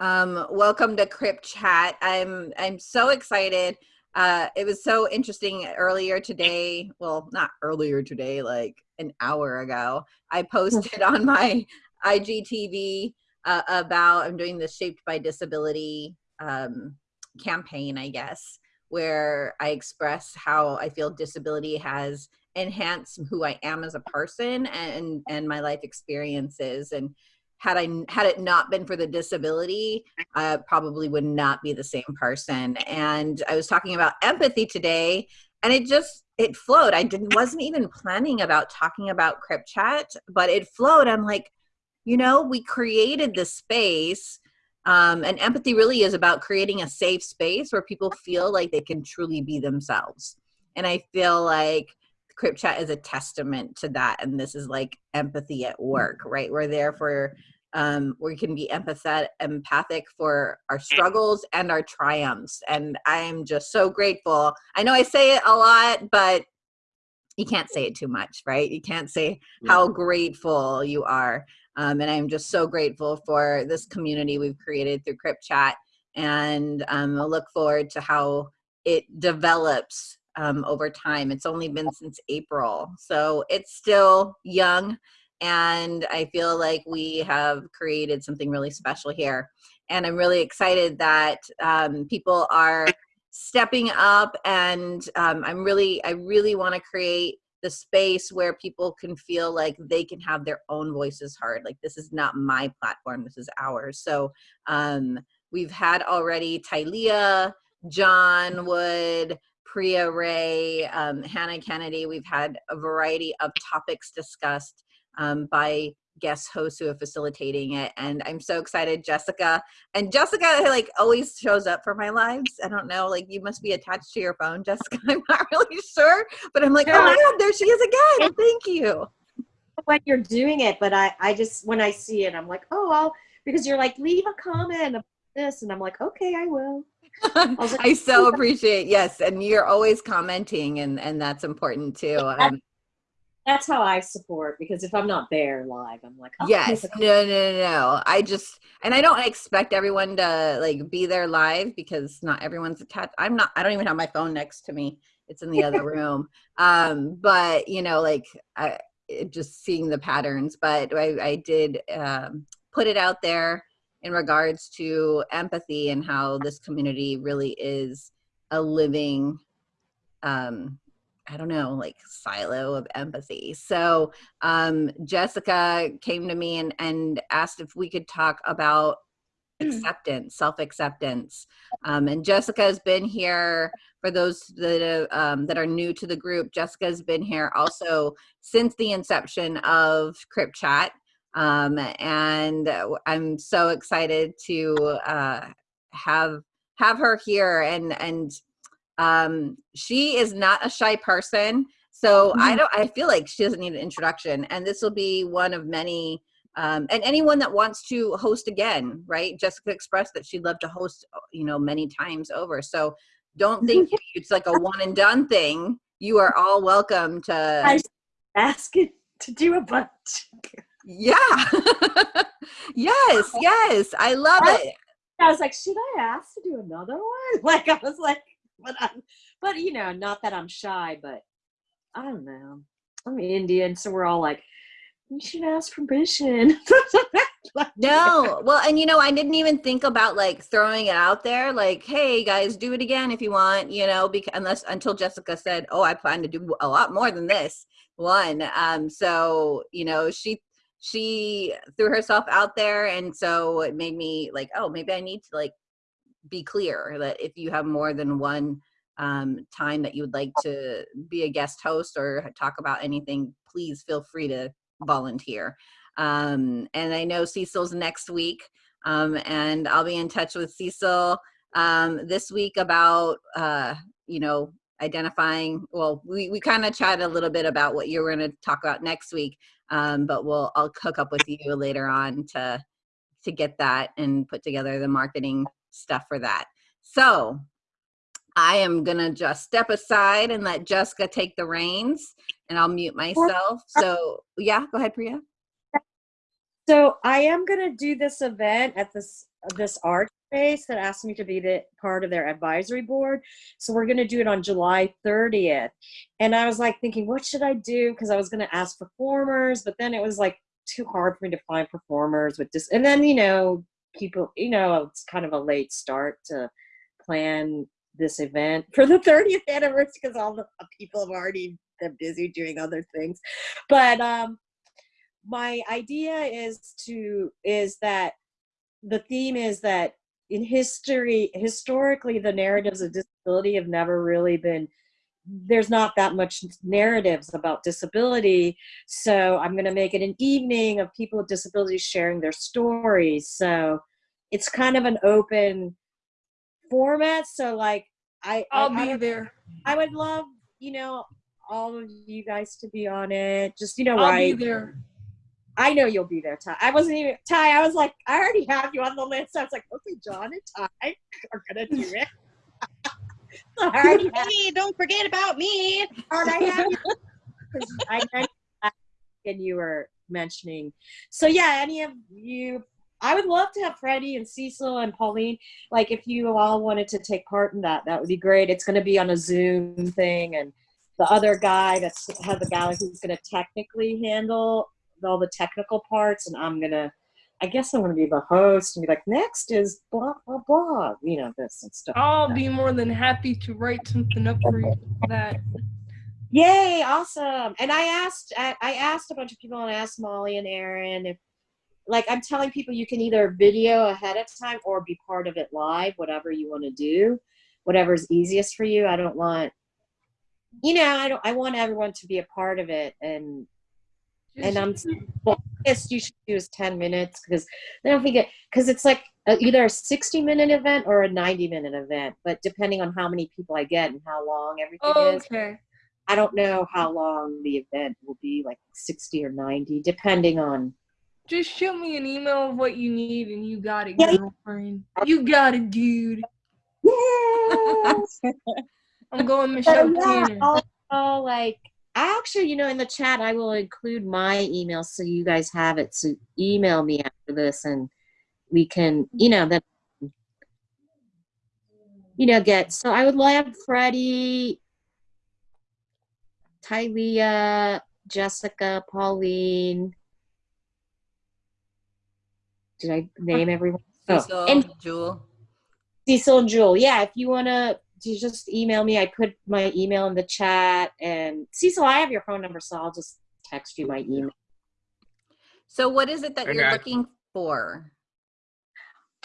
Um, welcome to Crip Chat. I'm I'm so excited. Uh, it was so interesting earlier today. Well, not earlier today, like an hour ago. I posted on my IGTV uh, about I'm doing the Shaped by Disability um, campaign, I guess, where I express how I feel disability has enhanced who I am as a person and and my life experiences and had I had it not been for the disability, I probably would not be the same person. And I was talking about empathy today, and it just it flowed. I didn't wasn't even planning about talking about Crip Chat, but it flowed. I'm like, you know, we created this space. Um, and empathy really is about creating a safe space where people feel like they can truly be themselves. And I feel like Crip Chat is a testament to that. And this is like empathy at work, right? We're there for um, we can be empathetic, empathic for our struggles and our triumphs. And I'm just so grateful. I know I say it a lot, but you can't say it too much, right? You can't say how grateful you are. Um, and I'm just so grateful for this community we've created through Crip Chat. And um, I look forward to how it develops um, over time. It's only been since April, so it's still young and I feel like we have created something really special here. And I'm really excited that um, people are stepping up and um, I'm really, I really wanna create the space where people can feel like they can have their own voices heard. Like this is not my platform, this is ours. So um, we've had already Tylea, John Wood, Priya Ray, um, Hannah Kennedy. We've had a variety of topics discussed um, by guest hosts who are facilitating it and i'm so excited jessica and jessica like always shows up for my lives. I don't know like you must be attached to your phone jessica i'm not really sure but i'm like oh my god there she is again thank you. When you're doing it but i i just when i see it i'm like oh well because you're like leave a comment about this and i'm like okay i will I, like, I so appreciate yes and you're always commenting and and that's important too um, that's how I support because if I'm not there live, I'm like, oh, yes, no, no, no. I just and I don't expect everyone to like be there live because not everyone's attached. I'm not. I don't even have my phone next to me. It's in the other room. Um, but you know, like I just seeing the patterns. But I, I did um, put it out there in regards to empathy and how this community really is a living um, I don't know, like silo of empathy. So um, Jessica came to me and, and asked if we could talk about acceptance, self-acceptance. Um, and Jessica has been here for those that, um, that are new to the group. Jessica has been here also since the inception of Crip Chat. Um, and I'm so excited to uh, have have her here and and um, she is not a shy person. So mm -hmm. I mm-hmm. don't, I feel like she doesn't need an introduction. And this will be one of many, um, and anyone that wants to host again, right? Jessica expressed that she'd love to host, uh, you know, many times over. So don't think it's like a one and done thing. You are all welcome to ask it to do a bunch. Yeah. yes, yes. I love I, it. I was like, should I ask to do another one? Like I was like, but I'm, but you know, not that I'm shy, but I don't know. I'm Indian, so we're all like, you should ask permission. no, well, and you know, I didn't even think about like throwing it out there, like, hey guys, do it again if you want, you know, because unless until Jessica said, oh, I plan to do a lot more than this one. Um, so you know, she she threw herself out there, and so it made me like, oh, maybe I need to like be clear that if you have more than one um, time that you would like to be a guest host or talk about anything, please feel free to volunteer. Um, and I know Cecil's next week, um, and I'll be in touch with Cecil um, this week about, uh, you know, identifying, well, we, we kind of chatted a little bit about what you're going to talk about next week, um, but we'll, I'll hook up with you later on to, to get that and put together the marketing stuff for that. So I am gonna just step aside and let Jessica take the reins and I'll mute myself. So yeah, go ahead, Priya. So I am gonna do this event at this this art space that asked me to be the part of their advisory board. So we're gonna do it on July 30th. And I was like thinking, what should I do? Because I was gonna ask performers, but then it was like too hard for me to find performers with this. And then you know, people, you know, it's kind of a late start to plan this event for the 30th anniversary because all the people have already been busy doing other things. But um my idea is to is that the theme is that in history historically the narratives of disability have never really been there's not that much narratives about disability. So i'm going to make it an evening of people with disabilities sharing their stories. So it's kind of an open format. So like i I'll I, be I, there. I would love you know all of you guys to be on it. Just you know I'll right be there. I know you'll be there, Ty. I wasn't even Ty. I was like, I already have you on the list. I was like, okay, John and Ty are gonna do it. so have, don't forget about me. I have you. 'Cause I mentioned that and you were mentioning. So yeah, any of you, I would love to have Freddie and Cecil and Pauline. Like, if you all wanted to take part in that, that would be great. It's going to be on a Zoom thing, and the other guy that's has the guy who's going to technically handle all the technical parts, and I'm gonna. I guess I'm gonna be the host and be like, next is blah blah blah, you know, this and stuff. I'll be more than happy to write something up for you for that. Yay, awesome. And I asked I, I asked a bunch of people and I asked Molly and Aaron if like I'm telling people you can either video ahead of time or be part of it live, whatever you want to do, whatever's easiest for you. I don't want you know, I don't I want everyone to be a part of it and and I'm well, yes, you should use 10 minutes because I don't think it because it's like a, either a 60 minute event or a 90 minute event, but depending on how many people I get and how long everything is, Okay. I don't know how long the event will be, like 60 or 90, depending on. Just shoot me an email of what you need and you got it, Yeah. girlfriend. You got it, dude. Yes! I'm going So, Michelle yeah, Tanner. I'll, I'll actually, you know, in the chat, I will include my email so you guys have it. So email me after this and we can, you know, that, you know, get. So I would love Freddie, Tylea, Jessica, Pauline. Did I name everyone? Oh, Cecil, and Jewel. Cecil and Jewel. Yeah, if you want to just email me, I put my email in the chat. And Cecil, I have your phone number, so I'll just text you my email. So what is it that you're looking for?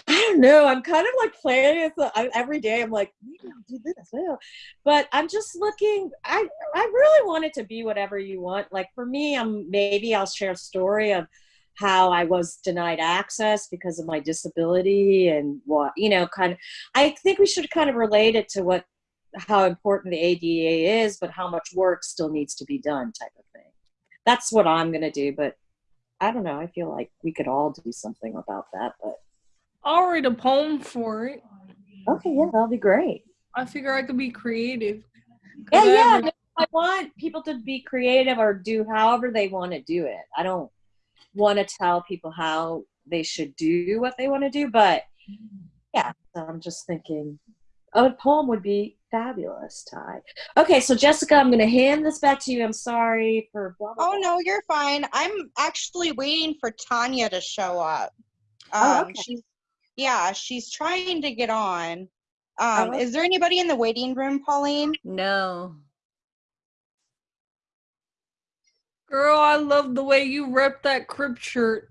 I don't know. I'm kind of like planning it. so I, every day. I'm like, maybe I'll do this. maybe But I'm just looking. I I really want it to be whatever you want. Like for me, I'm maybe I'll share a story of how I was denied access because of my disability and what you know. Kind of. I think we should kind of relate it to what how important the ADA is, but how much work still needs to be done, type of thing. That's what I'm gonna do. But I don't know. I feel like we could all do something about that. But I'll write a poem for it. okay, yeah, that'll be great. I figure I could be creative. Yeah, I yeah. I want people to be creative or do however they want to do it. I don't want to tell people how they should do what they want to do, but yeah, so I'm just thinking a poem would be fabulous, Ty. Okay, so Jessica, I'm going to hand this back to you. I'm sorry for blah, blah, Oh blah. no, you're fine. I'm actually waiting for Tanya to show up. Oh, Um, okay. she's yeah, she's trying to get on. Oh, Um, okay. is there anybody in the waiting room, Pauline? No. Girl, I love the way you rep that Crip shirt,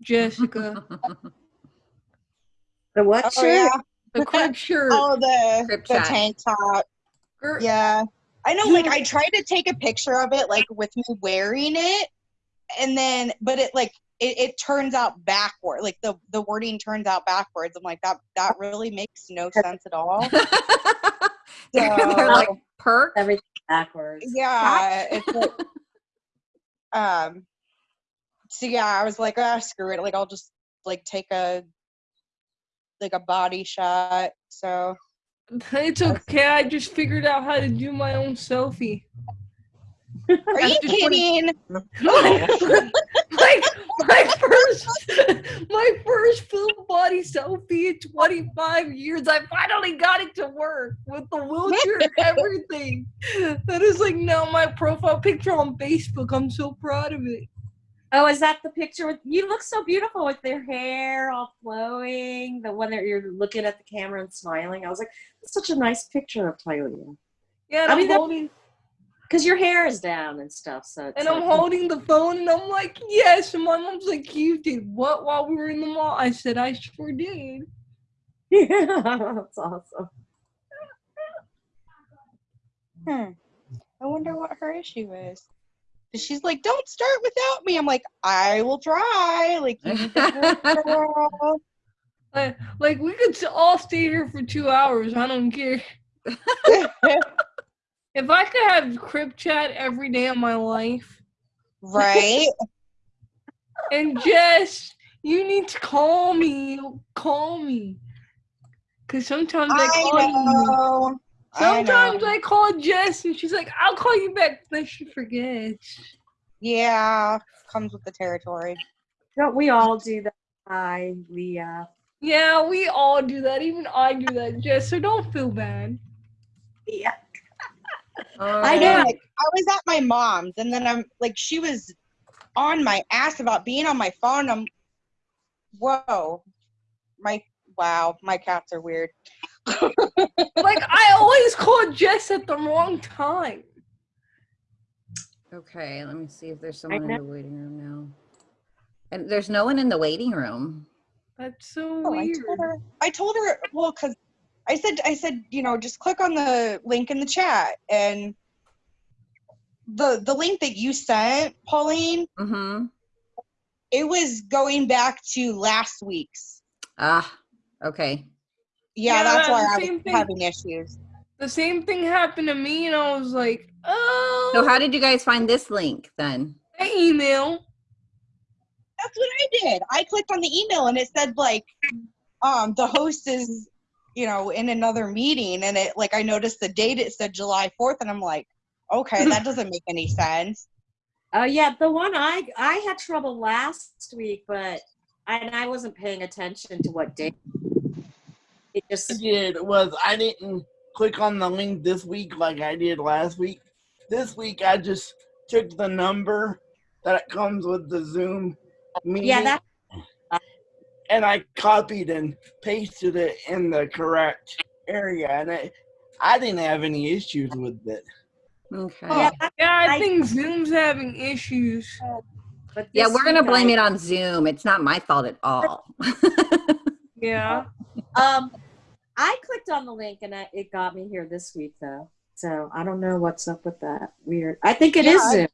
Jessica. The what Oh shirt? yeah. The Crip shirt. Oh the Crip the tank top. Girl, Yeah. I know like I tried to take a picture of it like with me wearing it and then but it like it, it turns out backward. Like the the wording turns out backwards. I'm like that that really makes no sense at all. they're, they're like perk. Everything backwards. Yeah, it's like, um. So yeah, I was like, ah, screw it. Like I'll just like take a like a body shot. So It's okay. I just figured out how to do my own selfie. Are you After 20 kidding? like my first my first full body selfie in 25 years i finally got it to work with the wheelchair and everything that is like now my profile picture on facebook i'm so proud of it Oh, is that the picture with you look so beautiful with your hair all flowing? The one that you're looking at the camera and smiling. I was like, that's such a nice picture of Tylea. yeah I I mean, am that- holding Because your hair is down and stuff. So it's and i'm like- holding the phone and i'm like yes and my mom's like you did what while we were in the mall i said i sure did Yeah, that's awesome. Hmm. I wonder what her issue is. 'Cause She's like, don't start without me. I'm like, I will try. Like, you need to work, girl. like, like we could all stay here for two hours i don't care if i could have Crip Chat every day of my life right? And Jess, you need to call me. Call me. Cause sometimes I I call you. know. I Sometimes know. I, call Jess and she's like, "I'll call you back." Then she forgets. Yeah, comes with the territory. Don't we all do that? Hi, Leah. Uh, yeah, we all do that. Even I do that, Jess. So don't feel bad. Yeah. I know. know. Like, I was at my mom's, and then I'm like, she was on my ass about being on my phone. I'm, whoa, my wow, my cats are weird. Like I always call Jess at the wrong time. Okay, let me see if there's someone in the waiting room now. And there's no one in the waiting room. That's so Oh, I told her. I told her. Well, because I said, I said, you know, just click on the link in the chat, and the the link that you sent, Pauline, Mm-hmm. it was going back to last week's. Ah, okay. Yeah, Yeah, that's why I was thing. having issues. The same thing happened to me, and I was like, "Oh." So how did you guys find this link then? I email? That's what I did. I clicked on the email, and it said like, um, the host is, you know, in another meeting, and it like I noticed the date. It said July fourth, and I'm like, okay, that doesn't make any sense. Oh yeah, the one I I had trouble last week, but I, and I wasn't paying attention to what day. It I just did was I didn't click on the link this week like I did last week. This week I just took the number that comes with the Zoom meeting yeah that and I copied and pasted it in the correct area and I, I didn't have any issues with it. Okay. yeah that, Yeah, I, I- think Zoom's having issues. but Yeah, we're gonna blame I- it on Zoom. It's not my fault at all. Yeah. Um, I clicked on the link and I, it got me here this week though. So I don't know what's up with that. Weird. I think it Yeah, is I- Zoom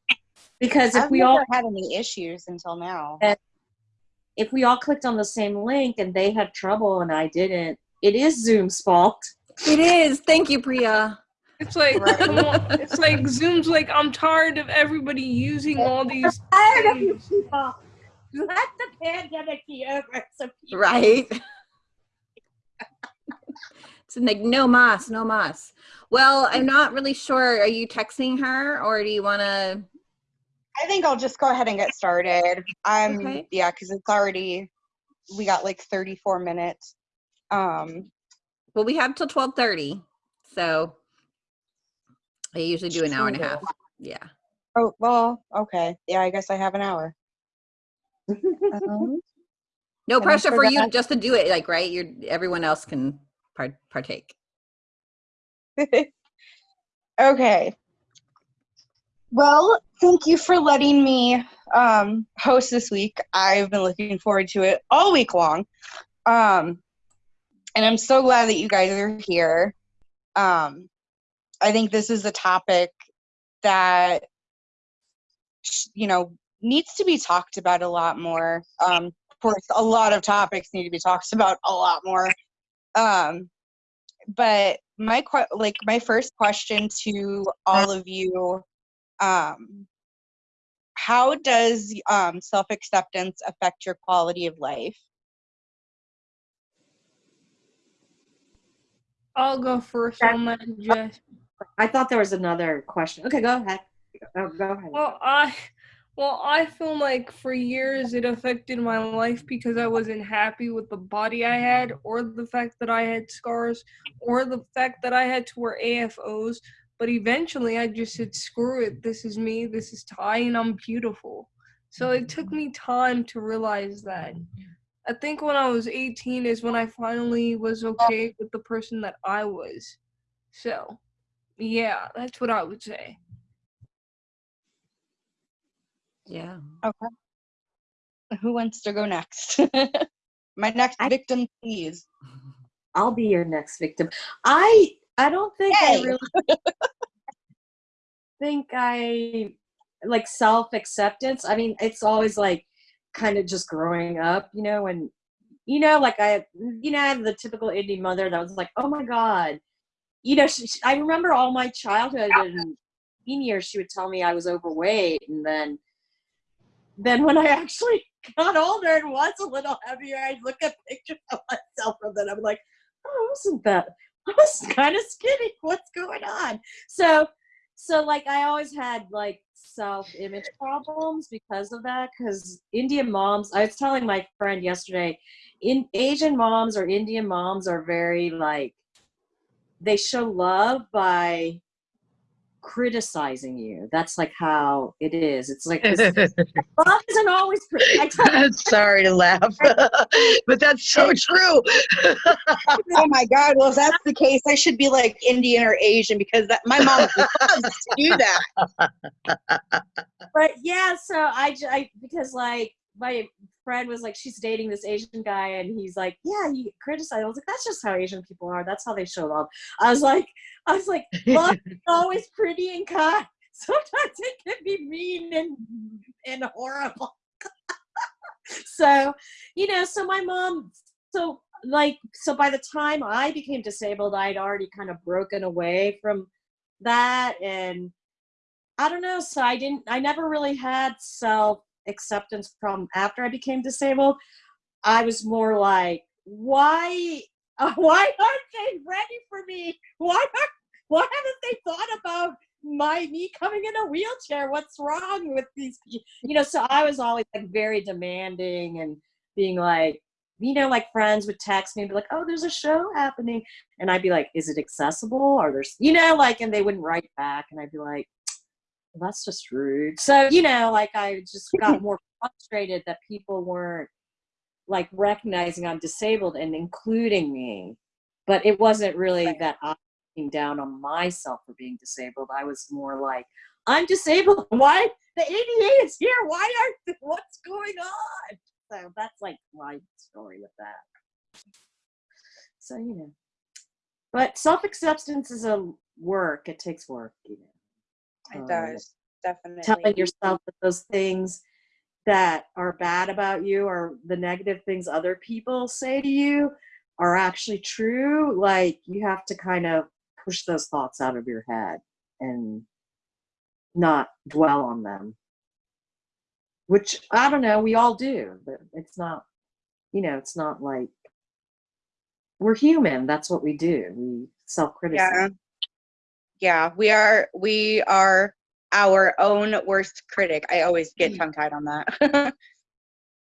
because if I've we never all had any issues until now. If we all clicked on the same link and they had trouble and I didn't, it is Zoom's fault. it is. Thank you, Priya. It's like Right. it's like Zoom's like I'm tired of everybody using all these Tired of you things. people. Let the pandemic be over. So people Right. it's like no mas, no mas. Well, I'm not really sure. Are you texting her or do you want to? I think I'll just go ahead and get started. I'm Okay. yeah, because it's already we got like 34 minutes. Um, Well, we have till 12:30, so I usually do an hour and a half. Yeah. oh well, okay. Yeah, I guess I have an hour. Um, No pressure for you just to do it. Like, right? You're everyone else can part, partake. okay. Well, thank you for letting me um, host this week. I've been looking forward to it all week long. Um, and I'm so glad that you guys are here. Um, I think this is a topic that, you know, needs to be talked about a lot more. Um, of course, a lot of topics need to be talked about a lot more. Um, but my like my first question to all of you um how does um self-acceptance affect your quality of life I'll go first on that, Jess. I thought there was another question. Okay, go ahead. Oh, go ahead. Well, I well, I feel like for years it affected my life because I wasn't happy with the body I had or the fact that I had scars or the fact that I had to wear AFOs, but eventually I just said screw it. This is me. This is Ty and I'm beautiful. So it mm-hmm. took me time to realize that. I think when I was 18 is when I finally was okay oh. with the person that I was. So, yeah, that's what I would say. Yeah. Okay. Who wants to go next? My next I- victim, please. I'll be your next victim. I I don't think I really think I like self acceptance. I mean, it's always like kind of just growing up, you know, and you know, like I, you know, I had the typical indie mother that was like, oh my god, you know, she, she- I remember all my childhood and teen years. She would tell me I was overweight, and then, then when I actually got older and was a little heavier, I'd look at pictures of myself and then. I'm like, oh, wasn't that? I was kind of skinny. What's going on? So, so like I always had like self-image problems because of that. Because Indian moms, I was telling my friend yesterday, in Asian moms or Indian moms are very like they show love by criticizing you. That's like how it is. It's like this, love isn't always. Cri- I tell Sorry to laugh, but that's so true. Oh my God. Well, if that's the case, I should be like Indian or Asian because that my mom loves to do that. but yeah, so I, j- I because like my friend was like, she's dating this Asian guy, and he's like, yeah, he criticized. I was like, that's just how Asian people are. That's how they show love. I was like, I was like, love is always pretty and kind. Sometimes it can be mean and and horrible. so, you know, so my mom, so like, so by the time I became disabled, I'd already kind of broken away from that and I don't know. So I didn't, I never really had self acceptance problem after I became disabled. I was more like, why, uh, why aren't they ready for me? Why why haven't they thought about my me coming in a wheelchair? What's wrong with these? You know, so I was always like very demanding and being like, you know, like friends would text me and be like, oh, there's a show happening. And I'd be like, is it accessible? Or there's, you know, like, and they wouldn't write back. And I'd be like, that's just rude. So, you know, like I just got more frustrated that people weren't like recognizing I'm disabled and including me. But it wasn't really Right. that I was looking down on myself for being disabled. I was more like, I'm disabled. Why? The ADA is here. Why aren't, what's going on? So that's like my story with that. So, you know. But self acceptance is a work. It takes work, you know It Um, does. telling yourself that those things that are bad about you or the negative things other people say to you are actually true like you have to kind of push those thoughts out of your head and not dwell on them which i don't know we all do but it's not you know it's not like we're human that's what we do we self-criticize Yeah. Yeah. We are, we are our own worst critic. I always get Mm. tongue tied on that.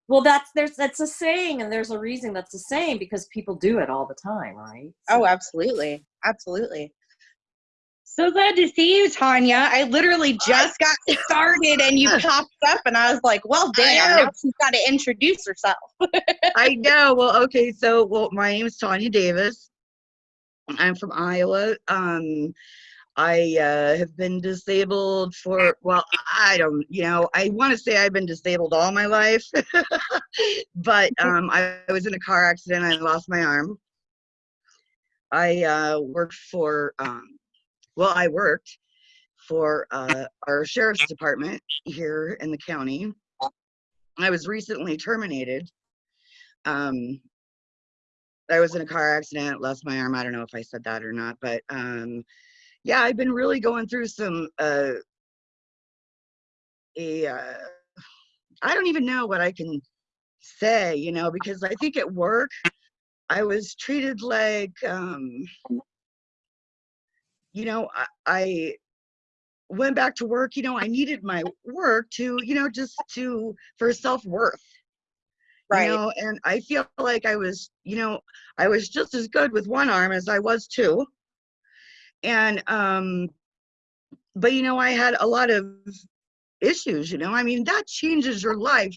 Well, that's there's that's a saying, and there's a reason that's a saying because people do it all the time, right? Oh, absolutely. Absolutely. So glad to see you, Tanya. I literally just got started and you popped up, and I was like, well, damn, now she's got to introduce herself. I know. Well, okay. So, well, my name is Tanya Davis. I'm from Iowa. Um, I uh, have been disabled for, well, I don't, you know, I want to say I've been disabled all my life, but um, I, I was in a car accident. I lost my arm. I uh, worked for, um, well, I worked for uh, our sheriff's department here in the county. I was recently terminated. Um, I was in a car accident, lost my arm. I don't know if I said that or not, but um, yeah, I've been really going through some uh, a uh, I don't even know what I can say, you know, because I think at work I was treated like um, you know, I, I went back to work, you know, I needed my work to, you know, just to for self-worth. Right. You know, and I feel like I was, you know, I was just as good with one arm as I was two. And um but you know, I had a lot of issues, you know. I mean, that changes your life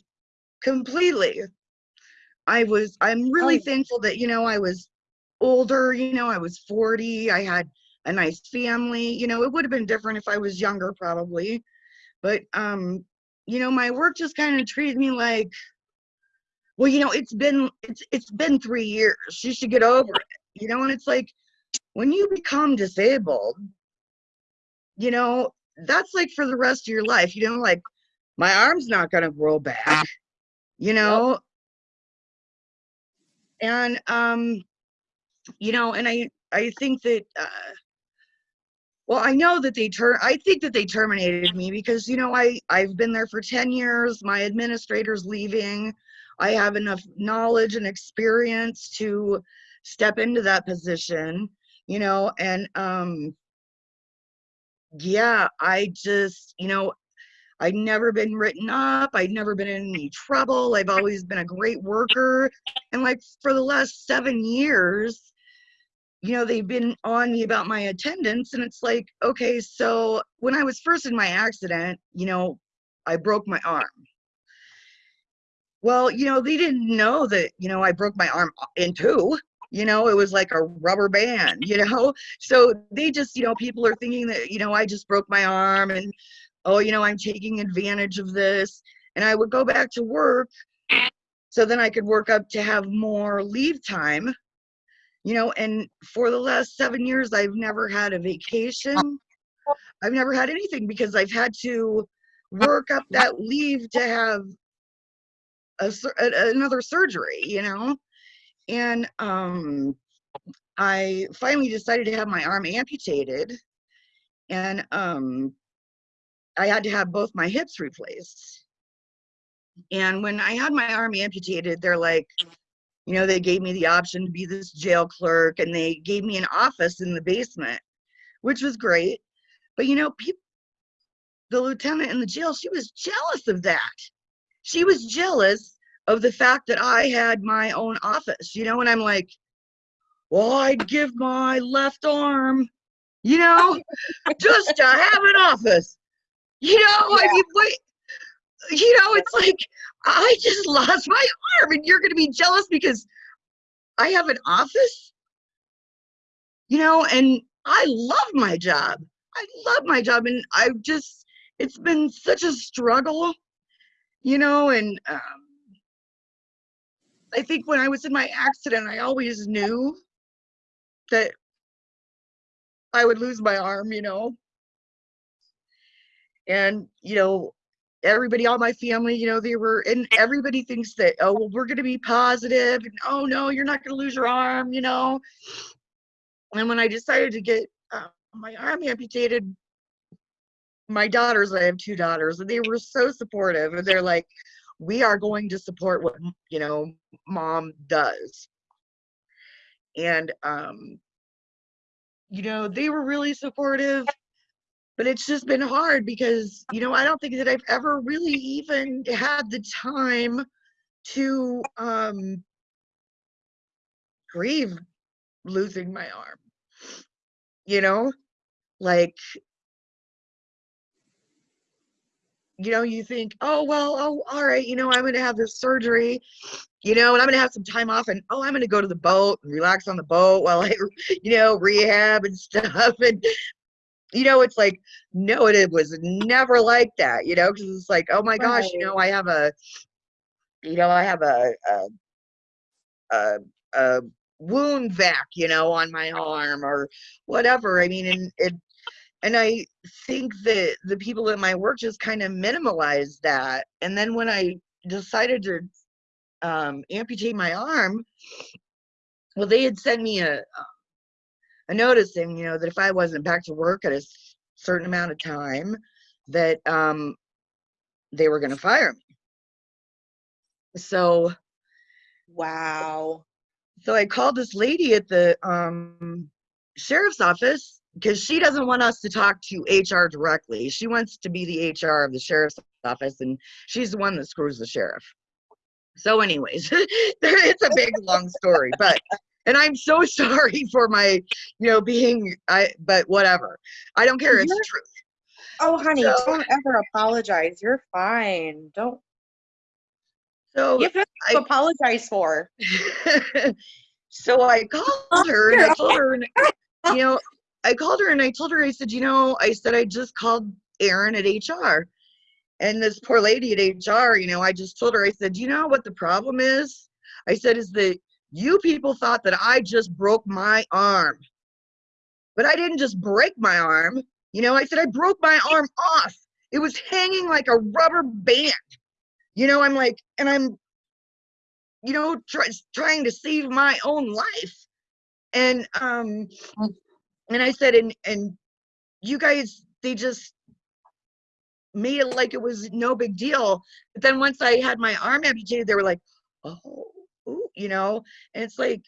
completely. I was I'm really Oh. thankful that, you know, I was older, you know, I was 40, I had a nice family. You know, it would have been different if I was younger probably. But um, you know, my work just kind of treated me like well, you know, it's been it's it's been 3 years. You should get over it. You know, and it's like when you become disabled, you know, that's like for the rest of your life. You know, like my arm's not going to grow back. You know, and um you know and i i think that uh well i know that they ter i think that they terminated me because you know i i've been there for 10 years my administrator's leaving i have enough knowledge and experience to step into that position you know and um yeah i just you know I'd never been written up. I'd never been in any trouble. I've always been a great worker. And like for the last seven years, you know, they've been on me about my attendance. And it's like, okay, so when I was first in my accident, you know, I broke my arm. Well, you know, they didn't know that, you know, I broke my arm in two. You know, it was like a rubber band, you know? So they just, you know, people are thinking that, you know, I just broke my arm and oh, you know, I'm taking advantage of this. And I would go back to work so then I could work up to have more leave time. You know, and for the last seven years, I've never had a vacation. I've never had anything because I've had to work up that leave to have a, another surgery, you know? And um, I finally decided to have my arm amputated. And um, I had to have both my hips replaced. And when I had my arm amputated, they're like, you know, they gave me the option to be this jail clerk and they gave me an office in the basement, which was great. But you know, people, the lieutenant in the jail, she was jealous of that. She was jealous of the fact that I had my own office, you know, and I'm like, well, I'd give my left arm, you know, just to have an office. You know, I mean, wait, you know, it's like I just lost my arm, and you're going to be jealous because I have an office. You know, and I love my job. I love my job, and I've just it's been such a struggle, you know, and um, I think when I was in my accident, I always knew that I would lose my arm, you know. And, you know, everybody, all my family, you know, they were, and everybody thinks that, oh, well, we're going to be positive, and oh, no, you're not going to lose your arm, you know. And when I decided to get uh, my arm amputated, my daughters, I have two daughters, and they were so supportive. And they're like, we are going to support what, you know, mom does. And, um, you know, they were really supportive but it's just been hard because you know i don't think that i've ever really even had the time to um grieve losing my arm you know like you know you think oh well oh all right you know i'm gonna have this surgery you know and i'm gonna have some time off and oh i'm gonna go to the boat and relax on the boat while i you know rehab and stuff and you know, it's like, no, it was never like that, you know, because it's like, oh my gosh, you know, I have a, you know, I have a, a, a, a wound vac, you know, on my arm or whatever. I mean, and it, and I think that the people at my work just kind of minimalized that. And then when I decided to um, amputate my arm, well, they had sent me a, a notice saying, you know, that if I wasn't back to work at a certain amount of time, that um, they were going to fire me. So, Wow. so I called this lady at the um, sheriff's office, because she doesn't want us to talk to HR directly. She wants to be the HR of the sheriff's office, and she's the one that screws the sheriff. So, anyways, it's a big long story, but and I'm so sorry for my, you know, being I. But whatever, I don't care. It's You're- truth. Oh, honey, So- don't ever apologize. You're fine. Don't. So You have nothing to I- apologize for. so I called her and I told her, and, you know, I called her and I told her, I said, you know, I said, I just called Aaron at HR. And this poor lady at HR, you know, I just told her, I said, you know what the problem is? I said, is that you people thought that I just broke my arm. But I didn't just break my arm. You know, I said, I broke my arm off. It was hanging like a rubber band. You know, I'm like, and I'm you know, try, trying to save my own life. And um, and I said, and and you guys, they just made it like it was no big deal. But then once I had my arm amputated, they were like, oh, ooh, you know, and it's like,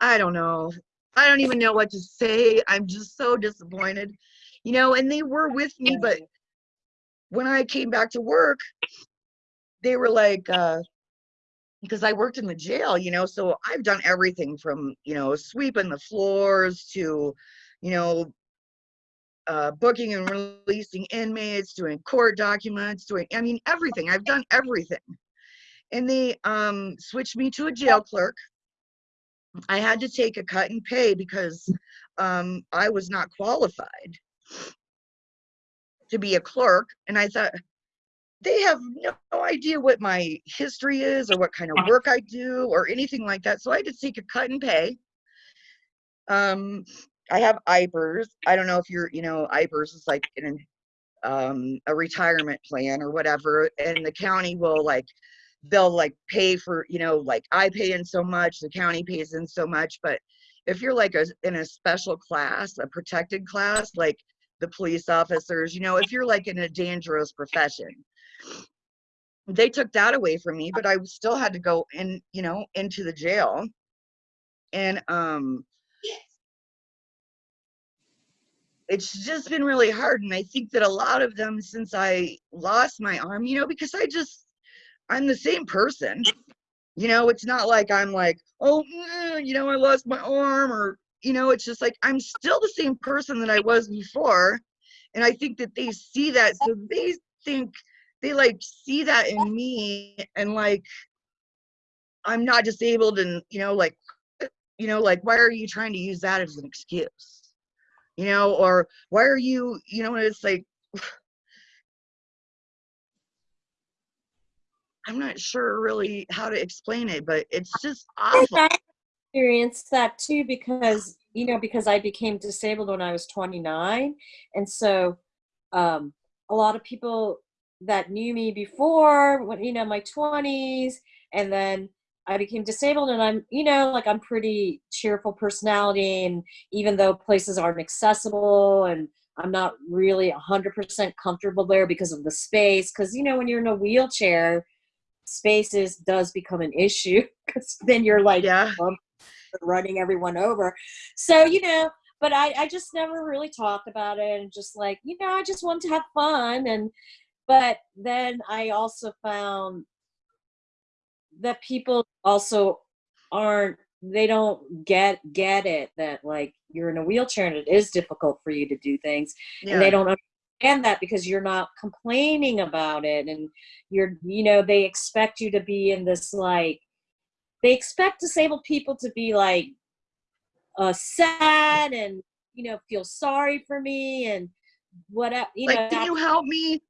I don't know. I don't even know what to say. I'm just so disappointed, you know. And they were with me, but when I came back to work, they were like, uh, because I worked in the jail, you know, so I've done everything from, you know, sweeping the floors to, you know, uh, booking and releasing inmates, doing court documents, doing, I mean, everything. I've done everything. And they um, switched me to a jail clerk. I had to take a cut and pay because um, I was not qualified to be a clerk. And I thought, they have no idea what my history is or what kind of work I do or anything like that. So I had to take a cut and pay. Um, I have IPERS. I don't know if you're, you know, IPERS is like an, um, a retirement plan or whatever, and the county will like, they'll like pay for, you know, like I pay in so much, the county pays in so much. But if you're like a, in a special class, a protected class, like the police officers, you know, if you're like in a dangerous profession, they took that away from me, but I still had to go in, you know, into the jail. And um it's just been really hard. And I think that a lot of them since I lost my arm, you know, because I just I'm the same person. You know, it's not like I'm like, oh, eh, you know, I lost my arm or you know, it's just like I'm still the same person that I was before. And I think that they see that. So they think they like see that in me and like I'm not disabled and you know like you know like why are you trying to use that as an excuse? You know or why are you you know it's like I'm not sure really how to explain it but it's just awful. I experienced that too because you know because I became disabled when I was 29, and so um, a lot of people that knew me before, when you know my 20s, and then I became disabled, and I'm you know like I'm pretty cheerful personality, and even though places aren't accessible and I'm not really 100% comfortable there because of the space. Because you know when you're in a wheelchair, spaces does become an issue because then you're like yeah running everyone over. So, you know, but I, I just never really talked about it and just like, you know, I just want to have fun. And, but then I also found that people also aren't, they don't get, get it that like you're in a wheelchair and it is difficult for you to do things yeah and they don't understand that because you're not complaining about it and you're you know they expect you to be in this like they expect disabled people to be like uh sad and you know feel sorry for me and what you know like can you help me?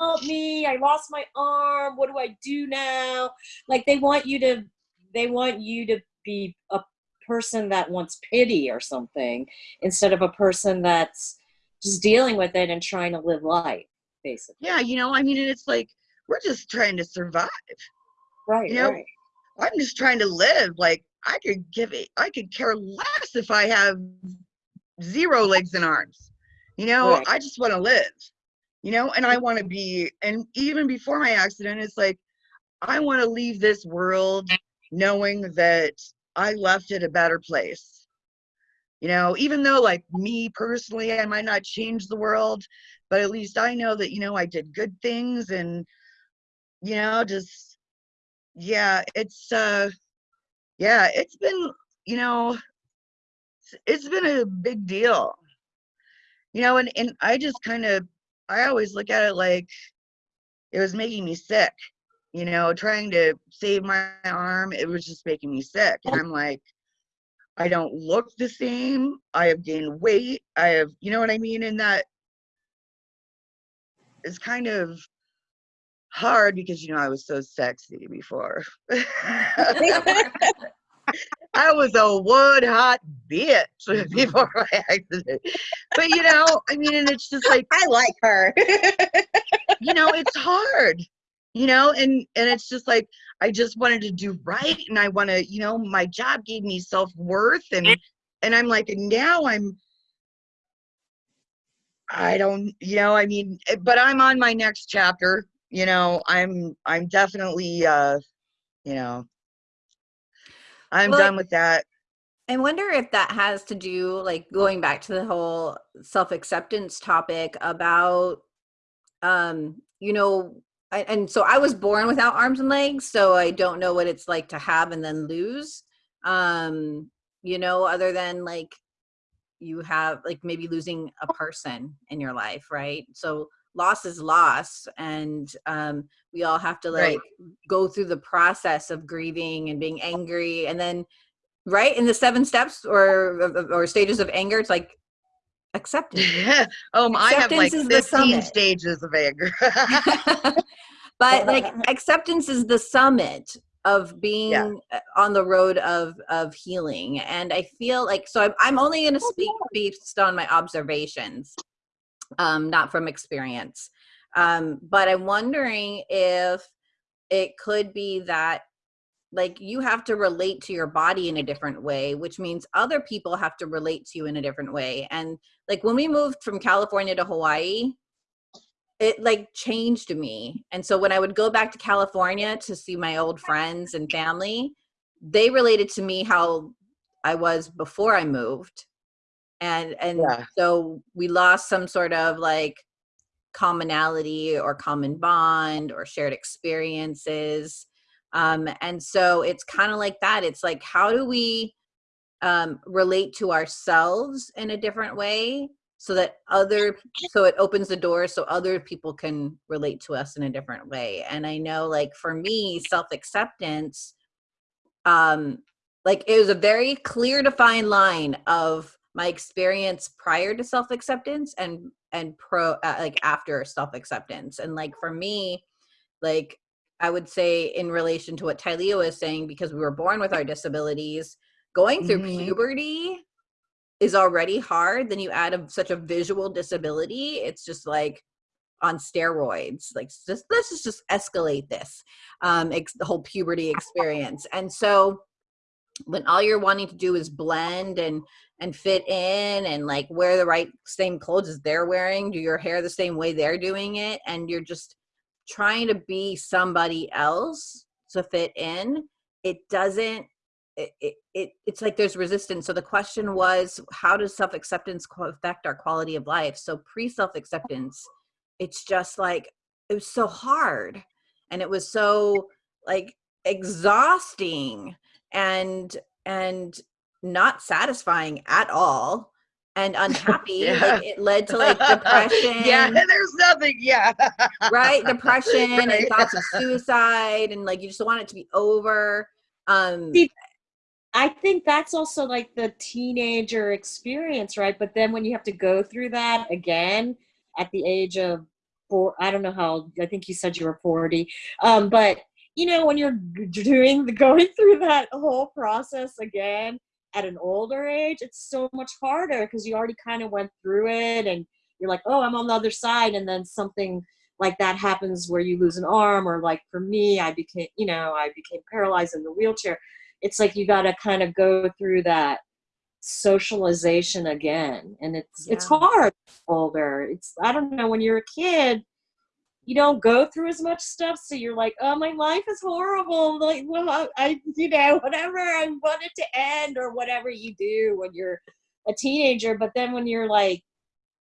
Help me? I lost my arm. What do i do now? Like they want you to they want you to be a person that wants pity or something instead of a person that's just dealing with it and trying to live life basically. Yeah you know i mean it's like we're just trying to survive. Right You know, right. I'm just trying to live. Like i could give it i could care less if i have zero legs and arms you know Right. i just want to live you know and i want to be and even before my accident it's like i want to leave this world knowing that I left it a better place. You know, even though like me personally, I might not change the world, but at least I know that, you know, I did good things and, you know, just, yeah, it's, uh, yeah, it's been, you know, it's- it's been a big deal. You know, and, and I just kind of, I always look at it like it was making me sick. You know, trying to save my arm, it was just making me sick. And I'm like, I don't look the same. I have gained weight. I have, you know what I mean? And that is kind of hard because, you know, I was so sexy before. I was a wood hot bitch before my accident. But, you know, I mean, and it's just like, I like her. you know it's hard you know and and it's just like i just wanted to do right and i want to you know my job gave me self-worth and and i'm like and now i'm i don't you know i mean eh, but i'm on my next chapter you know i'm i'm definitely uh you know i'm Well, done with that I wonder if that has to do, like going back to the whole self acceptance topic about, um, you know, I, and so I was born without arms and legs, so I don't know what it's like to have and then lose. Um, you know, other than like you have like maybe losing a person in your life, right? So loss is loss, and um, we all have to Right. like go through the process of grieving and being angry, and then right in the seven steps or or stages of anger it's like acceptance. Um i have like is the 15 summit. stages of anger. But like acceptance is the summit of being uh, on the road of of healing and i feel like so i'm, I'm only going to speak based on my observations um not from experience. Um but i'm wondering if it could be that like you have to relate to your body in a different way which means other people have to relate to you in a different way. And like when we moved from california to hawaii it like changed me. And so when i would go back to california to see my old friends and family they related to me how i was before i moved and and Yeah. so we lost some sort of like commonality or common bond or shared experiences um and so it's kind of like that it's like how do we um relate to ourselves in a different way so that other so it opens the door so other people can relate to us in a different way and i know like for me self acceptance um like it was a very clear defined line of my experience prior to self acceptance and and pro uh, like after self acceptance and like for me like i would say in relation to what Tylea was saying because we were born with our disabilities going through Mhm. puberty is already hard. Then you add a, such a visual disability it's just like on steroids. Like just let's just, just escalate this um ex- the whole puberty experience. And so when all you're wanting to do is blend and and fit in and like wear the right same clothes as they're wearing do your hair the same way they're doing it and you're just trying to be somebody else to fit in it doesn't it, it, it it's like there's resistance. So the question was how does self-acceptance affect our quality of life? So pre self-acceptance it's just like it was so hard and it was so like exhausting and and not satisfying at all and unhappy Yeah. like it led to like depression yeah, there's nothing. Yeah. right depression Right. and thoughts of suicide and like you just want it to be over um See, I think that's also like the teenager experience, right? But then when you have to go through that again at the age of four, I don't know how, old- I think you said you were 40. Um, but you know, when you're doing the going through that whole process again at an older age, it's so much harder because you already kind of went through it and you're like, oh, I'm on the other side. And then something like that happens where you lose an arm, or like for me, I became, you know, I became paralyzed in the wheelchair it's like you got to kind of go through that socialization again and it's it's hard older it's i don't know when you're a kid you don't go through as much stuff so you're like oh my life is horrible like well I, you know whatever i want it to end or whatever you do when you're a teenager but then when you're like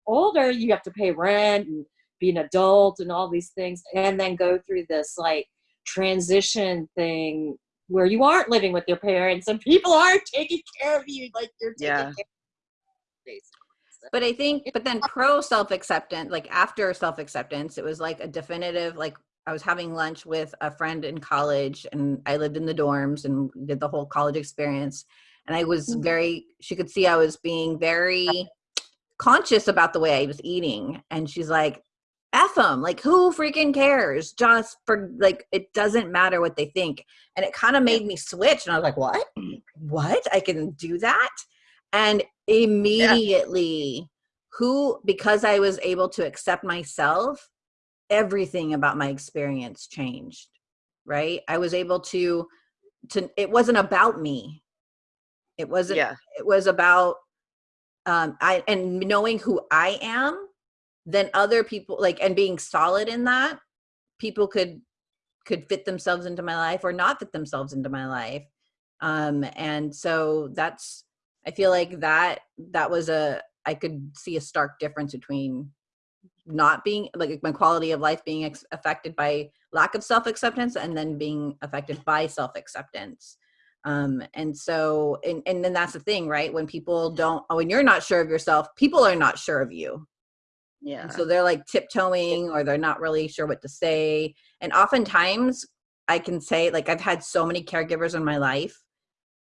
older you have to pay rent and be an adult and all these things and then go through this like transition thing where you aren't living with your parents and people aren't taking care of you like you're taking Yeah. care of basically. But I think, but then pro self acceptance, like after self acceptance, it was like a definitive, like I was having lunch with a friend in college and I lived in the dorms and did the whole college experience. And I was Mhm. very, she could see I was being very conscious about the way I was eating. And she's like, F them, like who freaking cares? Just for like, it doesn't matter what they think. And it kind of made me switch. And I was like, what? What? I can do that? And immediately, who, because I was able to accept myself, everything about my experience changed, right? I was able to, to, it wasn't about me. It wasn't, Yeah. it was about, um, I, and knowing who I am, then other people like, and being solid in that, people could, could fit themselves into my life or not fit themselves into my life. Um, and so that's, I feel like that that was a I could see a stark difference between not being like my quality of life being ex- affected by lack of self acceptance and then being affected by self acceptance. Um, and so and and then that's the thing, right? When people don't when you're not sure of yourself, people are not sure of you. Yeah. And so they're like tiptoeing or they're not really sure what to say. And oftentimes I can say like I've had so many caregivers in my life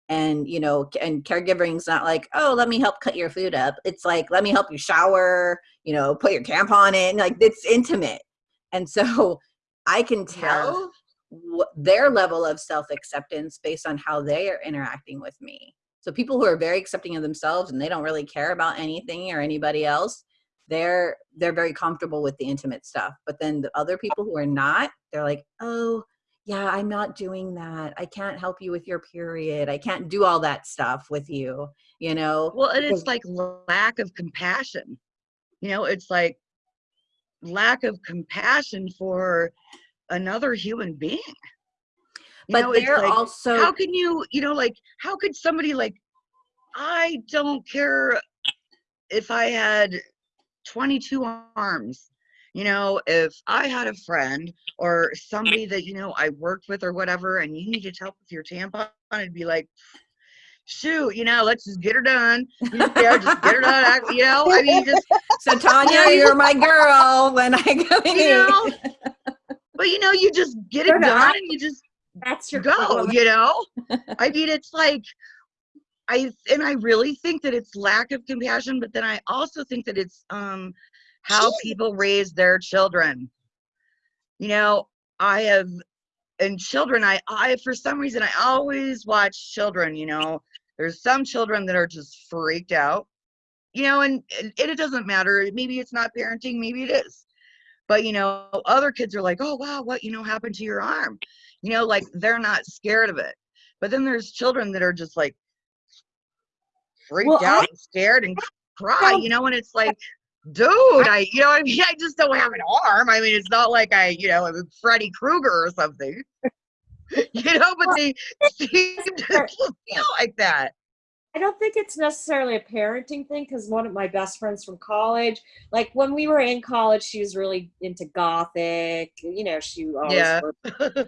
and you know and caregivering's not like oh let me help cut your food up. It's like let me help you shower you know put your tampon in like it's intimate. And so i can tell wh- their level of self-acceptance based on how they are interacting with me. So people who are very accepting of themselves and they don't really care about anything or anybody else they're they're very comfortable with the intimate stuff. But then the other people who are not they're like oh yeah i'm not doing that i can't help you with your period i can't do all that stuff with you you know Well, and it's like lack of compassion. You know, it's like lack of compassion for another human being. You but know, they're like, also how can you, you know, like, how could somebody like, I don't care if I had 22 arms. You know, if I had a friend or somebody that, you know, I worked with or whatever, and you needed help with your tampon, I'd be like, shoot, you know, let's just get her done. You know, just get her done. I- You know, I mean, just, so tanya you're my girl when i go you know, but you know, you just get it Sure, no, I- done and you just That's your go, you know? I mean, it's like, I, and I really think that it's lack of compassion, but then I also think that it's, um, how people raise their children. You know, I have, and children, I, I, for some reason, I always watch children, you know, there's some children that are just freaked out, you know, and, and it doesn't matter. Maybe it's not parenting, maybe it is. But, you know, other kids are like, oh, wow, what, you know, happened to your arm? You know, like they're not scared of it. But then there's children that are just like freaked Well, I- out and scared and cry, you know, and it's like, dude, I, you know, I mean, I just don't have an arm. I mean, it's not like I, you know, I'm Freddy Krueger or something, you know, but they seem to feel like that. I don't think it's necessarily a parenting thing because one of my best friends from college, like when we were in college, she was really into gothic. You know, she always Yeah.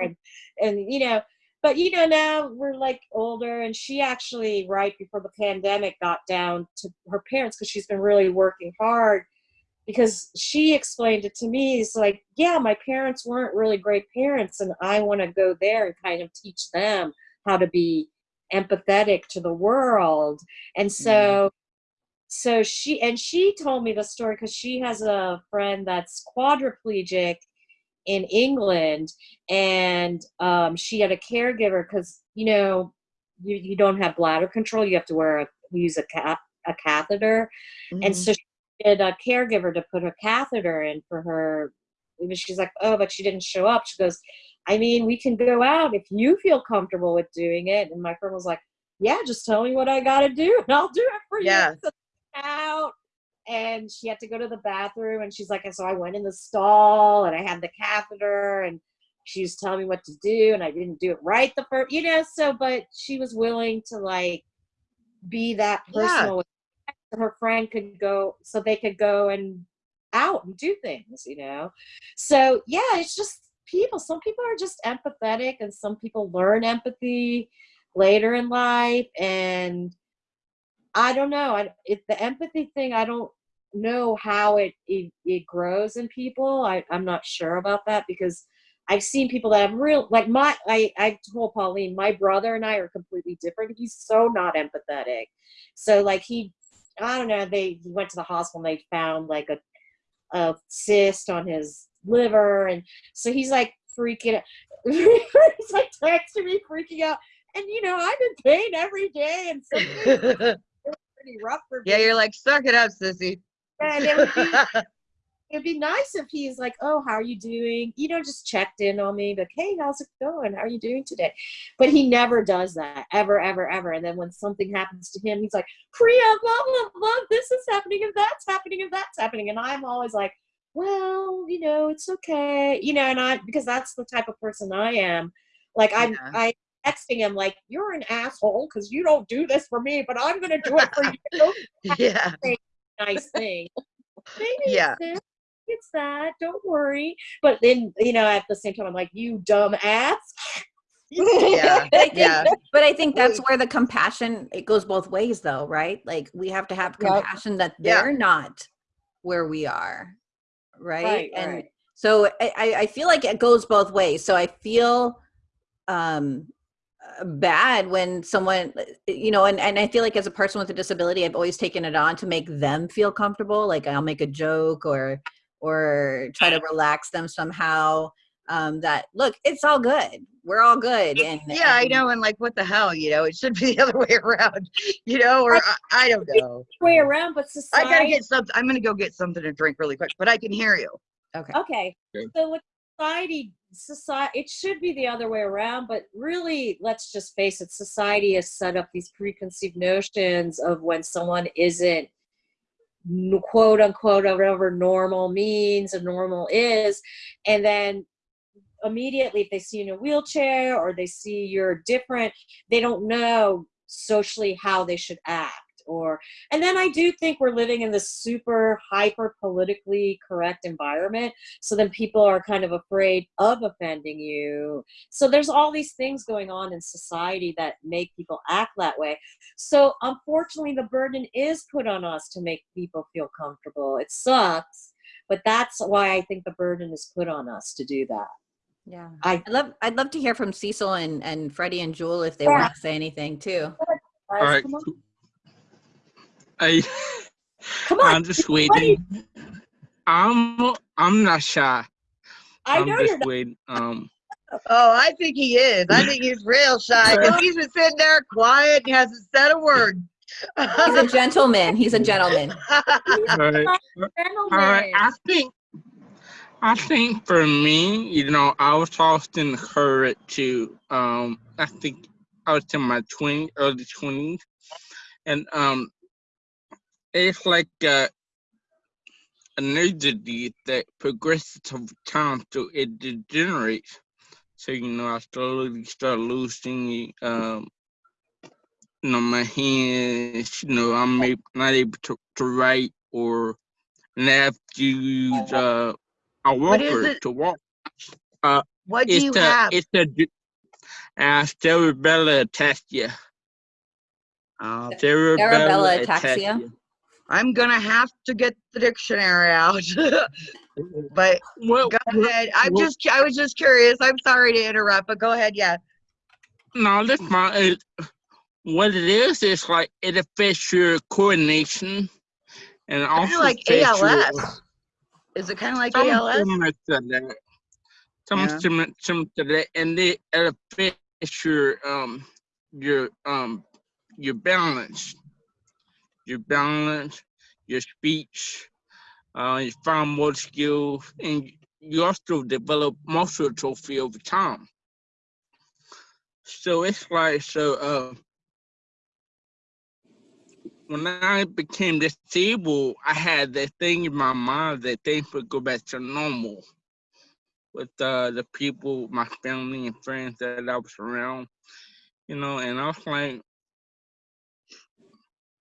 and, and you know, but you know now we're like older, and she actually right before the pandemic got down to her parents because she's been really working hard. Because she explained it to me, it's like, yeah, my parents weren't really great parents, and I want to go there and kind of teach them how to be empathetic to the world and mm-hmm. so so she and she told me the story because she has a friend that's quadriplegic in england and um, she had a caregiver because you know you, you don't have bladder control you have to wear a use a, ca- a catheter. And Mhm. so she did a caregiver to put a catheter in for her she's like oh but she didn't show up. She goes i mean we can go out if you feel comfortable with doing it. And my friend was like yeah just tell me what i gotta do and i'll do it for Yeah. you. So out and she had to go to the bathroom and she's like and so i went in the stall and i had the catheter and she was telling me what to do and i didn't do it right the first you know so but she was willing to like be that Yeah. personal with her friend could go so they could go and out and do things you know so yeah it's just people some people are just empathetic and some people learn empathy later in life and i don't know I, it, the empathy thing i don't know how it, it it grows in people I, i'm not sure about that because i've seen people that have real like my i i told pauline my brother and i are completely different he's so not empathetic so like he i don't know they he went to the hospital and they found like a a cyst on his liver and so he's like freaking out he's like texting me freaking out and you know i'm in pain every day and pretty rough for me. yeah, you're like, suck it up, sissy. And it would be it'd be nice if he's like, "Oh, how are you doing?" You know, just checked in on me, like, "Hey, how's it going? How are you doing today?" But he never does that, ever, ever, ever. And then when something happens to him, he's like, "Priya, blah blah blah. This is happening, and that's happening, and that's happening." And I'm always like, "Well, you know, it's okay," you know, and I because that's the type of person I am. Like I'm, Yeah. I texting him like, "You're an asshole because you don't do this for me, but I'm gonna do it for you." yeah. Nice thing. Maybe Yeah. it's this, it's that. Don't worry. But then, you know, at the same time, I'm like, you dumb ass. Yeah. But I think, Yeah. but I think that's where the compassion it goes both ways, though, right? Like we have to have Yep. compassion that they're not where we are, right? Right, and right. so I, I I feel like it goes both ways. So I feel um bad when someone uh, you know and, and i feel like as a person with a disability i've always taken it on to make them feel comfortable like i'll make a joke or or try to relax them somehow um that look it's all good we're all good and Yeah, I know. And like, what the hell? You know, it should be the other way around, you know, or I, I don't know. Way around, but society I gotta get something. I'm gonna go get something to drink really quick, but I can hear you. okay Okay. Okay. So with society, society, it should be the other way around, but really, let's just face it, society has set up these preconceived notions of when someone isn't quote unquote whatever normal means and normal is, and then immediately if they see you in a wheelchair or they see you're different, they don't know socially how they should act or and then i do think we're living in this super hyper politically correct environment so then people are kind of afraid of offending you. So there's all these things going on in society that make people act that way. So unfortunately the burden is put on us to make people feel comfortable. It sucks but that's why i think the burden is put on us to do that. Yeah. I- i'd love i'd love to hear from cecil and and freddie and jewel if they Yeah. want to say anything too. All right. Come on, cool. I come on. I'm just waiting. I'm I'm not shy. i I'm know you're just not waiting. Um, Oh, I think he is. I think he's real shy because he's been sitting there quiet and hasn't said a word. he's a gentleman he's a gentleman all right. All right. I think I think for me, you know, I was often encouraged to. Um, I think I was in my twenty early twenties, and um, it's like a, an disease that progresses over time, so it degenerates. So you know, I slowly start losing um, you know, my hands. You know, I'm a- not able to, to write or and I have to use uh, a What is walker it? to walk. what do It's you a have? it's a d- uh, cerebellar ataxia. Oh, Cerebellar Cerebellar ataxia? ataxia. I'm gonna have to get the dictionary out. but Well, go well, ahead. I'm well- just I was just curious. I'm sorry to interrupt, but go ahead. Yeah. no, that's fine. It, what it is is like it affects your coordination and Kind also of like affects your- ALS. Is it kind of like Some ALS? similar to that. Some Yeah. similar, similar to that, and it it affects your um your um your balance, your balance, your speech, uh, your fine motor skills, and you also develop muscle atrophy over time. So it's like so uh when I became disabled, I had that thing in my mind that things would go back to normal with uh, the people, my family and friends that I was around, you know, and I was like,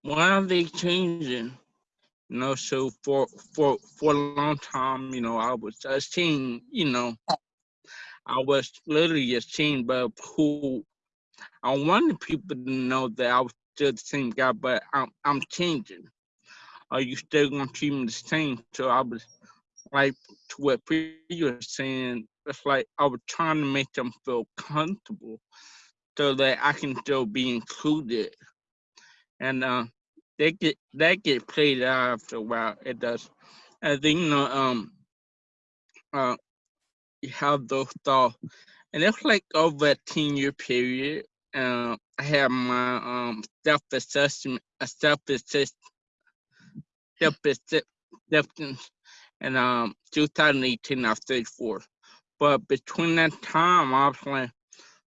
why are they changing? You know, so for for for a long time, you know, I was ashamed, you know, I was literally ashamed but who I wanted people to know that I was still the same guy, but I'm I'm changing. Are you still gonna treat me the same? So I was like to what you were saying, it's like I was trying to make them feel comfortable so that I can still be included. And uh they get that get played out after a while. It does. And then you know, um uh you have those thoughts. And it's like over a 10 year period. Uh, I have my um self assessment, self assessment, self acceptance, and um 2018 I was 34. But between that time, I was like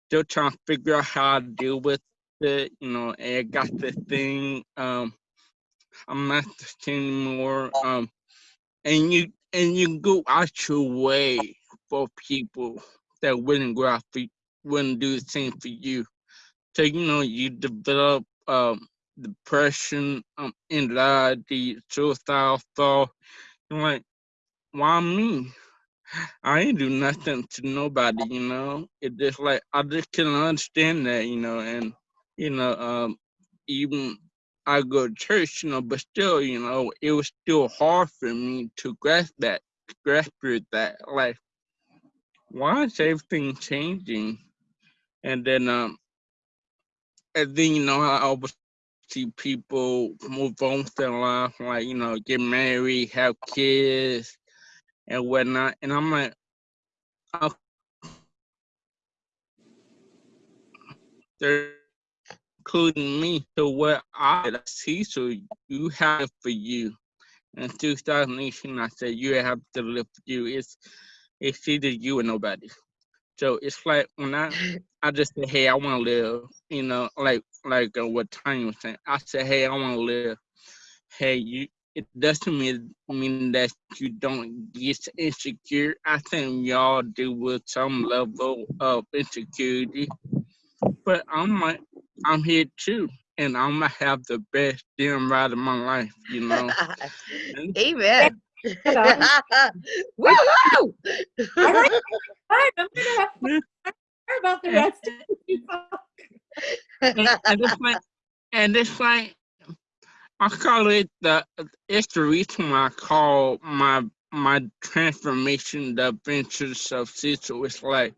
still trying to figure out how to deal with it, you know, I got the thing, um, I'm not the same anymore. Um, and you and you go out your way for people that wouldn't go out for wouldn't do the same for you. So you know you develop um depression, um anxiety, suicidal thought. You're like, why me? I ain't do nothing to nobody, you know. It just like I just couldn't understand that, you know, and you know, um even I go to church, you know, but still, you know, it was still hard for me to grasp that, grasp that, like, why is everything changing? And then, um, and then, you know, I always see people move on with their life, like, you know, get married, have kids, and whatnot. And I'm like, oh, they're including me to what I see. So you have for you. In 2018, I said you have to live for you. It's it's either you or nobody. So it's like when I I just say, hey, I want to live. You know, like like uh, what Tanya was saying. I said, hey, I want to live. Hey, you. It doesn't mean mean that you don't get insecure. I think y'all deal with some level of insecurity, but I'm like, I'm here too, and I'm gonna have the best damn ride of my life. You know. Amen. Hello. Woo-hoo! All right, I'm gonna have to hear about the rest of the and, and it's like, and it's like, I call it the. It's the reason why I call my my transformation the adventures of Cecil. It's like,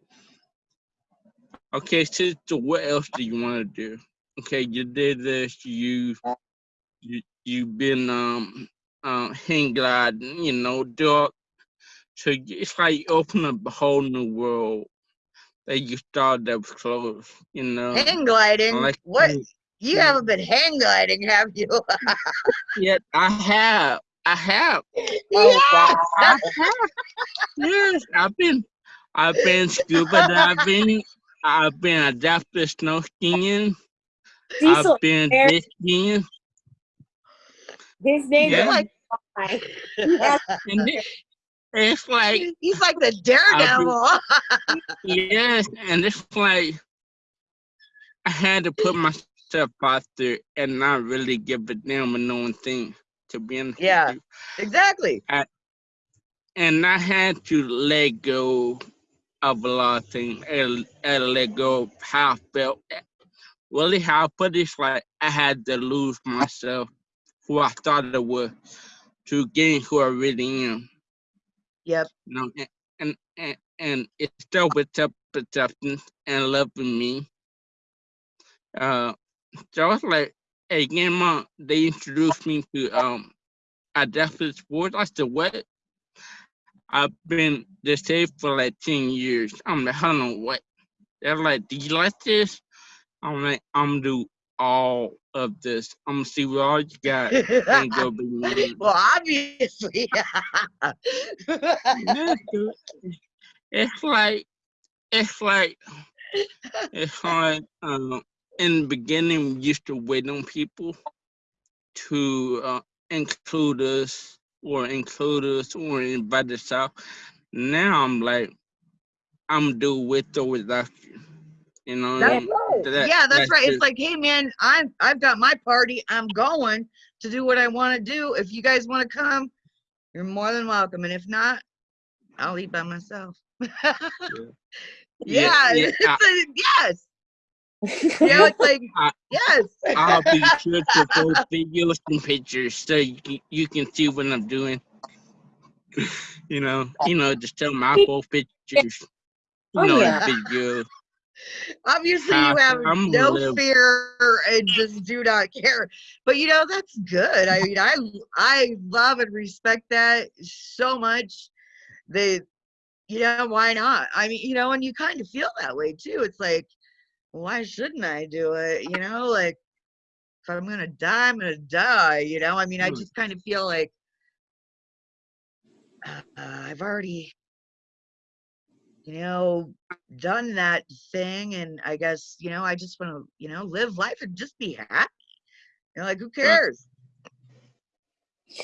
okay, Cecil, what else do you want to do? Okay, you did this. You you you've been um uh, hang gliding, you know, do so it's like you open up a whole new world that you thought that was closed, you know. Hang gliding. Like what? you- haven't been hang gliding, have you? Yet I have, I have, yes. I have. Yes, I've been, I've been scuba diving. I've been adaptive snow skiing. Cecil, I've been Eric- skiing. his name Yeah. is Mike. Yes. And it, it's like He's like the daredevil. Yes, and it's like I had to put myself out there and not really give a damn a no one thing to be honest with Yeah. you. exactly. And I had to let go of a lot of things and, and let go I felt. Really, how I put it, it's like I had to lose myself, who I thought I was, to gain who I really am. Yep. you know, and and and, and it still with acceptance and loving me. Uh, so I was like, hey, Grandma, they introduced me to um adaptive sports. I said, what? I've been disabled for like 10 years. I'm like, hold on, what? They're like, do you like this? I'm like, I'm do all of this. I'm gonna see what all you got and go be me. well, obviously. It's like it's like it's like um in the beginning we used to wait on people to uh, include us or include us or invite us out. Now I'm like, I'm do with or without you. You know, That's right. that- yeah, that's right. It's like, hey man, I'm I've got my party. I'm going to do what I want to do. If you guys want to come, you're more than welcome. And if not, I'll eat by myself. yeah, yeah, yeah, I, a, yes. Know, it's like I- yes. I'll be sure to post videos and pictures so you can, you can see what I'm doing. You know, you know, just tell my post pictures. Oh, You know, yeah. videos. Obviously, you have I'm no fear and just do not care. But you know, that's good. I mean, I I love and respect that so much. That you know, why not? I mean, you know, and you kind of feel that way too. It's like, why shouldn't I do it? You know, like if I'm gonna die, I'm gonna die. You know, I mean, I Hmm. just kind of feel like uh, I've already, you know, done that thing, and I guess you know, I just want to, you know, live life and just be happy. You know, like who cares?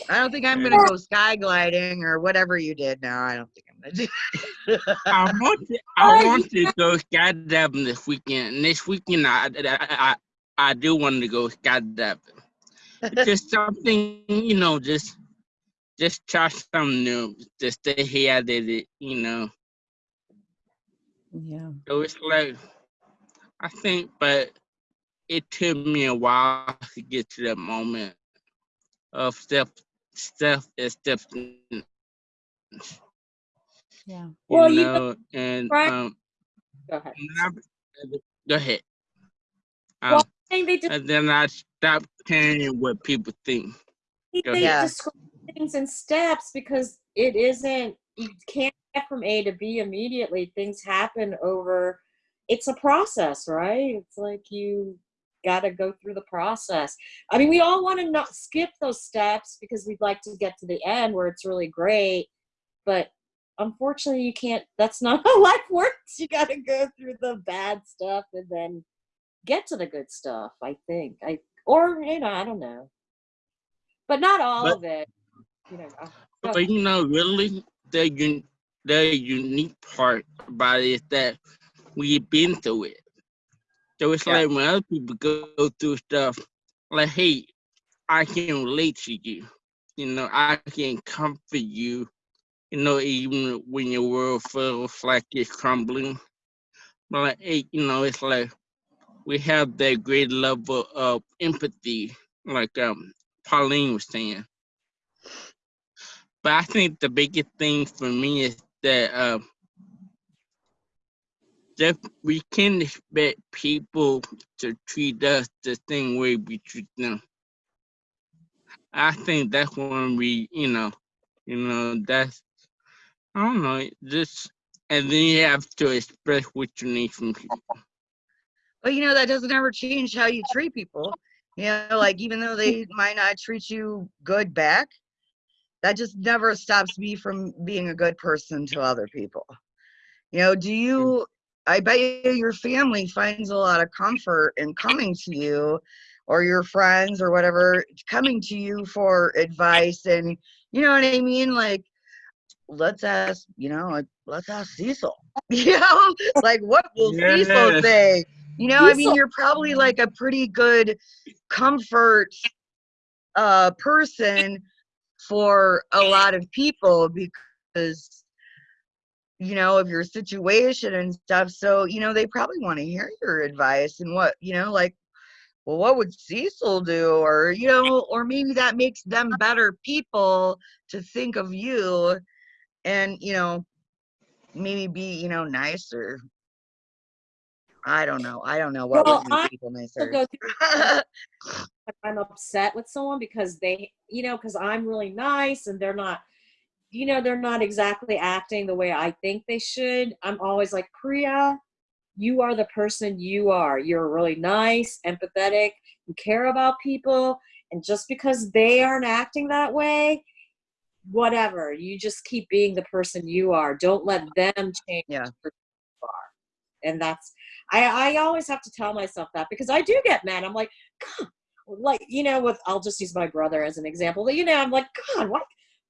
I don't think I'm gonna go sky gliding or whatever you did. No, I don't think I'm gonna do. I want to, I want to go skydiving this weekend. This weekend, I, I, I, I do want to go skydiving. just something, you know, just just try something new. Just stay here at it, you know. Yeah. So it's like, I think, but it took me a while to get to that moment of self, self acceptance. Yeah. Well, you you know, and right. um, Go ahead. go ahead. Um, Well, I think they just and then I stop caring what people think. go they ahead. describe things in steps because it isn't you can't get from A to B immediately. Things happen over it's a process, right? It's like you got to go through the process. I mean, we all want to not skip those steps because we'd like to get to the end where it's really great, but unfortunately, you can't. That's not how life works. You got to go through the bad stuff and then get to the good stuff. I think. I or you know, I don't know, but not all But- of it. You know. Oh, go But you know, really, the un- the unique part about it is that we've been through it. So it's Yeah. like when other people go, go through stuff, like, hey, I can relate to you. You know, I can comfort you. You know, even when your world feels like it's crumbling. But like, you know, it's like we have that great level of empathy, like um Pauline was saying. But I think the biggest thing for me is that uh, that we can expect people to treat us the same way we treat them. I think that's when we, you know, you know, that's I don't know, just and then you have to express what you need from people. But you know, that doesn't ever change how you treat people. You know, like even though they might not treat you good back, that just never stops me from being a good person to other people. You know, do you, I bet you your family finds a lot of comfort in coming to you or your friends or whatever coming to you for advice and you know what I mean? Like, let's ask, you know, like, let's ask Cecil. You know, like what will Cecil say? You know, I mean, you're probably like a pretty good comfort uh person for a lot of people because you know of your situation and stuff so you know they probably want to hear your advice and what you know like well what would cecil do or you know or maybe that makes them better people to think of you and you know maybe be you know nicer i don't know i don't know what Well, would people nicer go through if I'm upset with someone because they, you know, because I'm really nice and they're not, you know, they're not exactly acting the way I think they should. I'm always like, Priya, you are the person you are. You're really nice, empathetic, you care about people. And just because they aren't acting that way, whatever, you just keep being the person you are. Don't let them change Yeah. who you are. And that's, I, I always have to tell myself that because I do get mad. I'm like, God, like you know with i'll just use my brother as an example but you know i'm like god why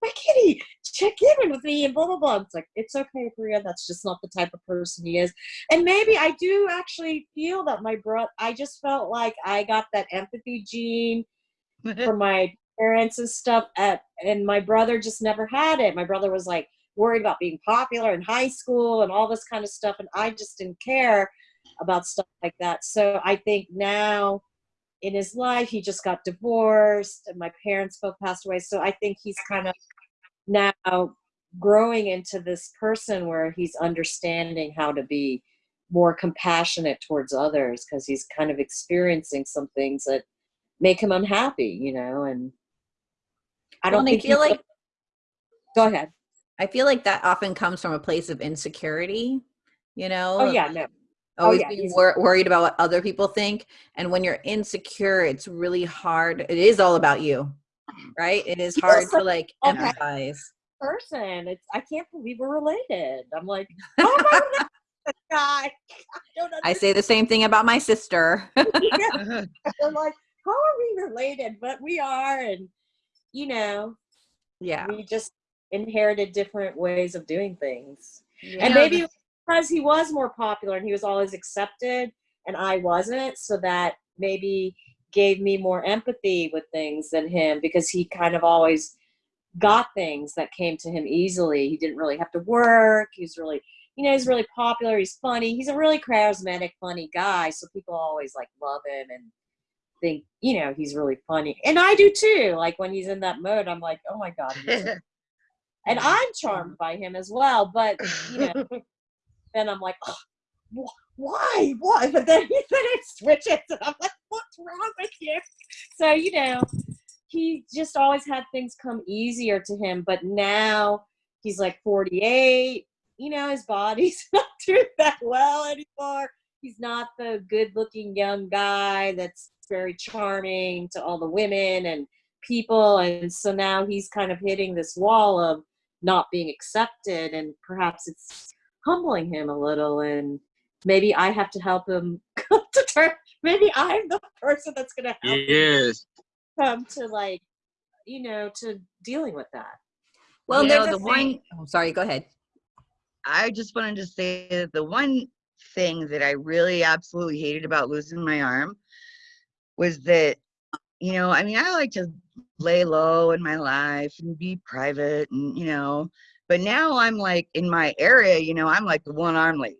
why can't he check in with me and blah blah blah it's like it's okay Priya that's just not the type of person he is and maybe i do actually feel that my brother i just felt like i got that empathy gene from my parents and stuff at, and my brother just never had it. My brother was like worried about being popular in high school and all this kind of stuff and i just didn't care about stuff like that. So i think now in his life he just got divorced and my parents both passed away. So i think he's kind of now growing into this person where he's understanding how to be more compassionate towards others because he's kind of experiencing some things that make him unhappy you know and i don't and I feel like go ahead I feel like that often comes from a place of insecurity, you know? oh yeah no oh, Always yeah, being wor- worried about what other people think. And when you're insecure, it's really hard. It is all about you, right? It is hard to like oh, okay. empathize. person it's i can't believe we're related i'm like oh my god i don't I say the same thing about my sister. They're like, how are we related? But we are, and you know, yeah. we just inherited different ways of doing things. Yeah. And maybe because he was more popular and he was always accepted, and I wasn't, so that maybe gave me more empathy with things than him because he kind of always got things that came to him easily. He didn't really have to work. He's really, you know, he's really popular. He's funny. He's a really charismatic, funny guy. So people always like love him and think, you know, he's really funny. And I do too. Like when he's in that mode, I'm like, oh my God. and I'm charmed by him as well. But you know, then I'm like, oh, wh- why, why? But then, he then it switches, and I'm like, what's wrong with you? So you know, he just always had things come easier to him. But now he's like 48. You know, his body's not doing that well anymore. He's not the good-looking young guy that's very charming to all the women and people and so now he's kind of hitting this wall of not being accepted and perhaps it's humbling him a little and maybe i have to help him come to terms maybe i'm the person that's going to help him come to like you know to dealing with that Well, You there's know, the thing. one- Oh, sorry, go ahead. I just wanted to say that the one thing that I really absolutely hated about losing my arm was that, you know, I mean, I like to lay low in my life and be private and, you know, but now I'm like in my area, you know, I'm like the one arm lady.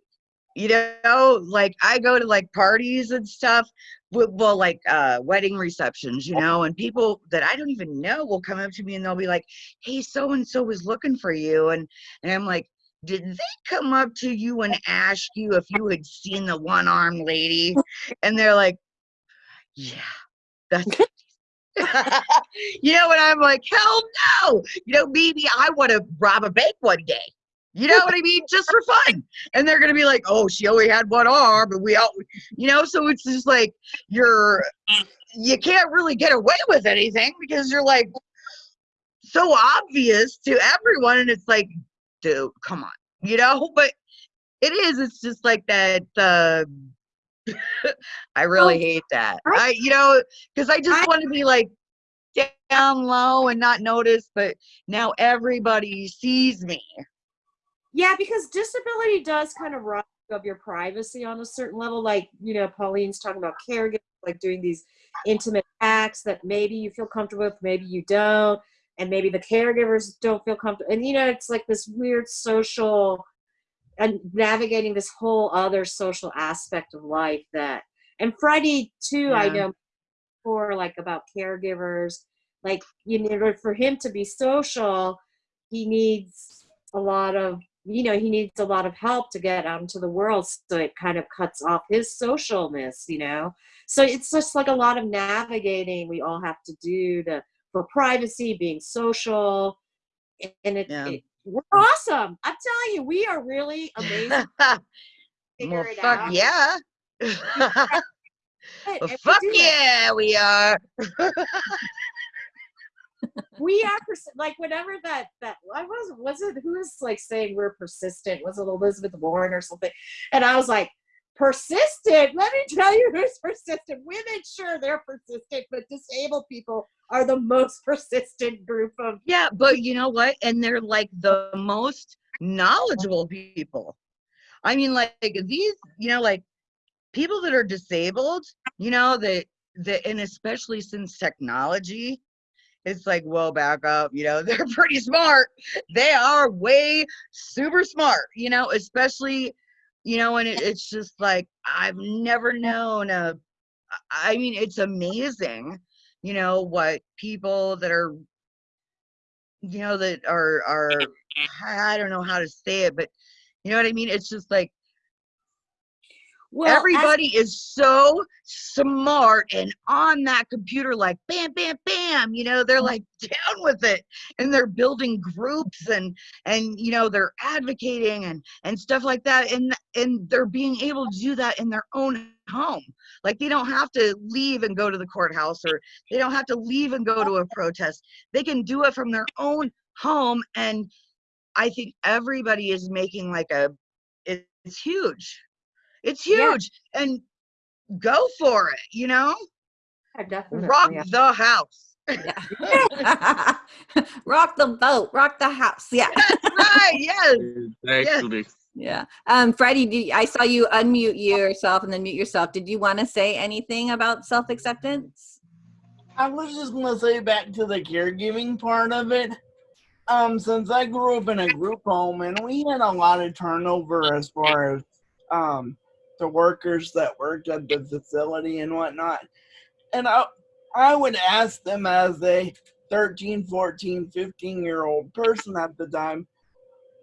You know, like I go to like parties and stuff, well, like uh wedding receptions, you know, and people that I don't even know will come up to me and they'll be like, "Hey, so and so was looking for you," and and I'm like, did they come up to you and ask you if you had seen the one armed lady? And they're like, yeah, that's. you know, and I'm like, hell no. You know, maybe I want to rob a bank one day. You know what I mean? Just for fun. And they're going to be like, oh, she only had one arm. And we all, you know, so it's just like you're, you can't really get away with anything because you're like so obvious to everyone. And it's like, dude, come on, you know. But it is. It's just like that. Uh, I really hate that. I, you know, because I just want to be like down low and not notice. But now everybody sees me. yeah because disability does kind of rob of your privacy on a certain level like you know pauline's talking about caregivers like doing these intimate acts that maybe you feel comfortable with maybe you don't and maybe the caregivers don't feel comfortable and you know it's like this weird social and navigating this whole other social aspect of life that and Freddie too i know for like about caregivers like you know for him to be social he needs a lot of you know he needs a lot of help to get out into the world so it kind of cuts off his socialness you know so it's just like a lot of navigating we all have to do to for privacy being social and it, Yeah. it we're awesome i'm telling you we are really amazing well, fuck out. yeah. Well, we fuck it. yeah, we are. we are like whenever that that I was was it who was like saying we're persistent was it Elizabeth Warren or something and I was like persistent. Let me tell you who's persistent. Women, sure, they're persistent, but disabled people are the most persistent group of. Yeah, but you know what? And they're like the most knowledgeable people. I mean, like these, you know, like people that are disabled, you know, that that and especially since technology, it's like, whoa, back up, you know, they're pretty smart. They are way super smart, you know, especially, you know, and it, it's just like I've never known a I mean, it's amazing, you know, what people that are you know that are are I don't know how to say it, but you know what I mean? It's just like Well, everybody is so smart and on that computer like bam bam bam you know they're like down with it. And they're building groups and and you know they're advocating and and stuff like that. And and they're being able to do that in their own home. Like they don't have to leave and go to the courthouse or they don't have to leave and go to a protest. They can do it from their own home. And i think everybody is making like a it's huge it's Yeah. huge and go for it you know I definitely. rock yeah. the house Yeah. rock the boat, rock the house. Yeah. right yes Exactly. Yeah. Um, Freddie, do you- I saw you unmute yourself and then mute yourself. Did you want to say anything about self acceptance? I was just gonna say back to the caregiving part of it. Um, since I grew up in a group home and we had a lot of turnover as far as um the workers that worked at the facility and whatnot. And I I would ask them as a 13, 14, 15 year old person at the time,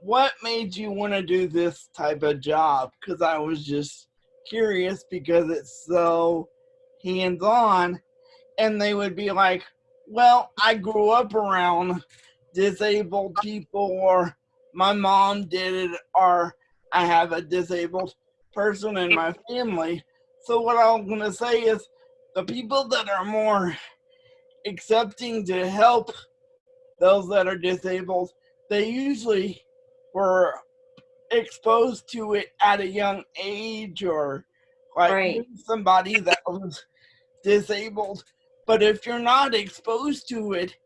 what made you want to do this type of job? Because I was just curious because it's so hands on and they would be like, "Well, I grew up around disabled people, or my mom did it, or I have a disabled person in my family." So what I'm gonna say is, the people that are more accepting to help those that are disabled, they usually were exposed to it at a young age, or like Right. somebody that was disabled but if you're not exposed to it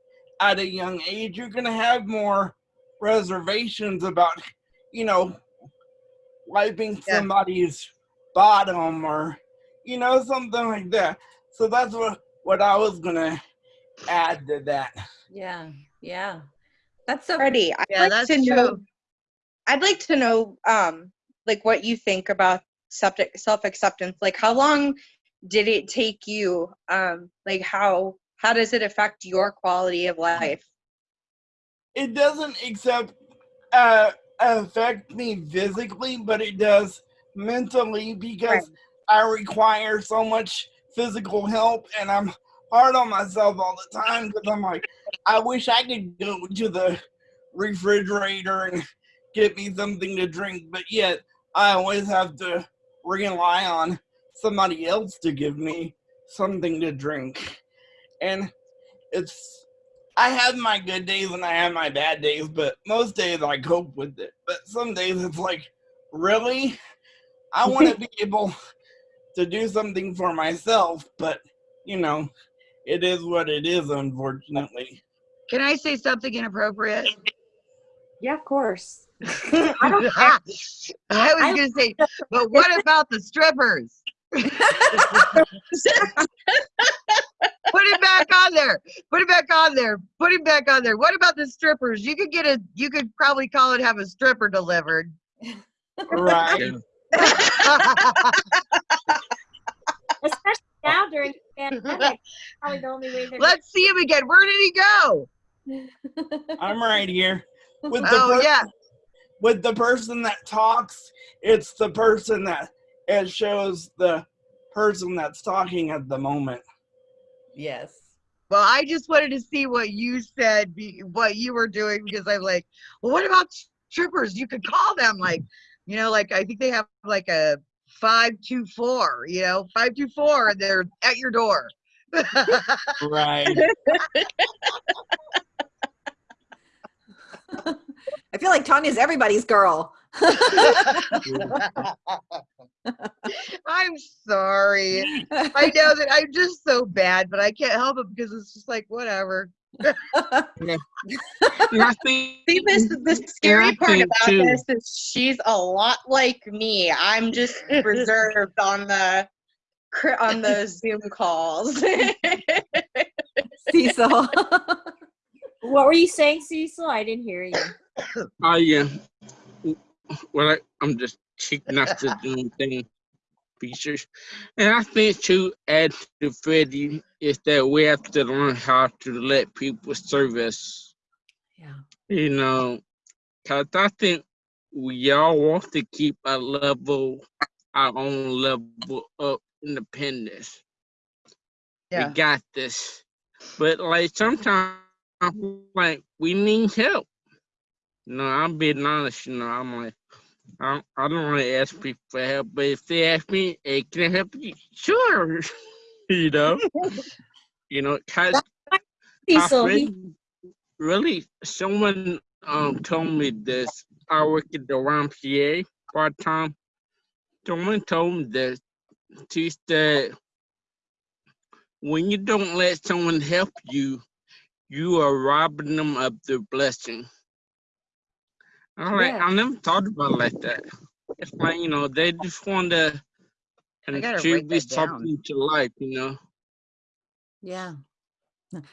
at a young age, you're gonna have more reservations about, you know, wiping Yeah. somebody's bottom or, you know, something like that. So that's what what I was gonna add to that. Yeah. Yeah. That's so Freddie, I'd yeah like that's to know. true I'd like to know, um, like what you think about septic self acceptance. Like, how long did it take you? Um, like how how does it affect your quality of life? It doesn't accept uh affect me physically, but it does mentally because I require so much physical help and I'm hard on myself all the time because I'm like, I wish I could go to the refrigerator and get me something to drink, but yet I always have to rely on somebody else to give me something to drink. And it's I have my good days and I have my bad days, but most days I cope with it. But some days it's like, really? I want to be able to do something for myself, but you know, it is what it is, unfortunately. can i say something inappropriate Yeah, of course. i don't i was gonna say but what about the strippers Put it back on there. Put it back on there. Put it back on there. What about the strippers? You could get a. You could probably call it have a stripper delivered. Right. Especially now during the pandemic. Probably the only way they're Let's see him again. Where did he go? I'm right here. With the Oh per- yeah. with the person that talks, it's the person that it shows the person that's talking at the moment. Yes. Well, I just wanted to see what you said, be, what you were doing, because I'm like, well, what about strippers? You could call them like, you know, like I think they have like a five two four, you know, five two four, and they're at your door. Right. I feel like Tanya's everybody's girl. I'm sorry. I know that I'm just so bad, but I can't help it because it's just like whatever. And See, this the scary part about too- this is she's a lot like me. I'm just reserved on the on the Zoom calls. Cecil. What were you saying, Cecil? I didn't hear you. I yeah. Well, I, I'm just off the Zoom thing features, and I think to add to Freddie is that we have to learn how to let people serve us. yeah. You know, cause I think we all want to keep our level, our own level of independence. Yeah. We got this, but like sometimes, like we need help. No, I'm being honest. You know, I'm like, I don't, I don't really ask people for help, but if they ask me, "Hey, can I help you?" Sure. you know, you know, cause I Cecil, really, really, someone um told me this. I work at the YMCA part time. Someone told me this. She said, when you don't let someone help you, you are robbing them of their blessing. I'm like, Yeah. I never thought about it like that. It's like, you know, they just want to I gotta write contribute something to life, you know. Yeah.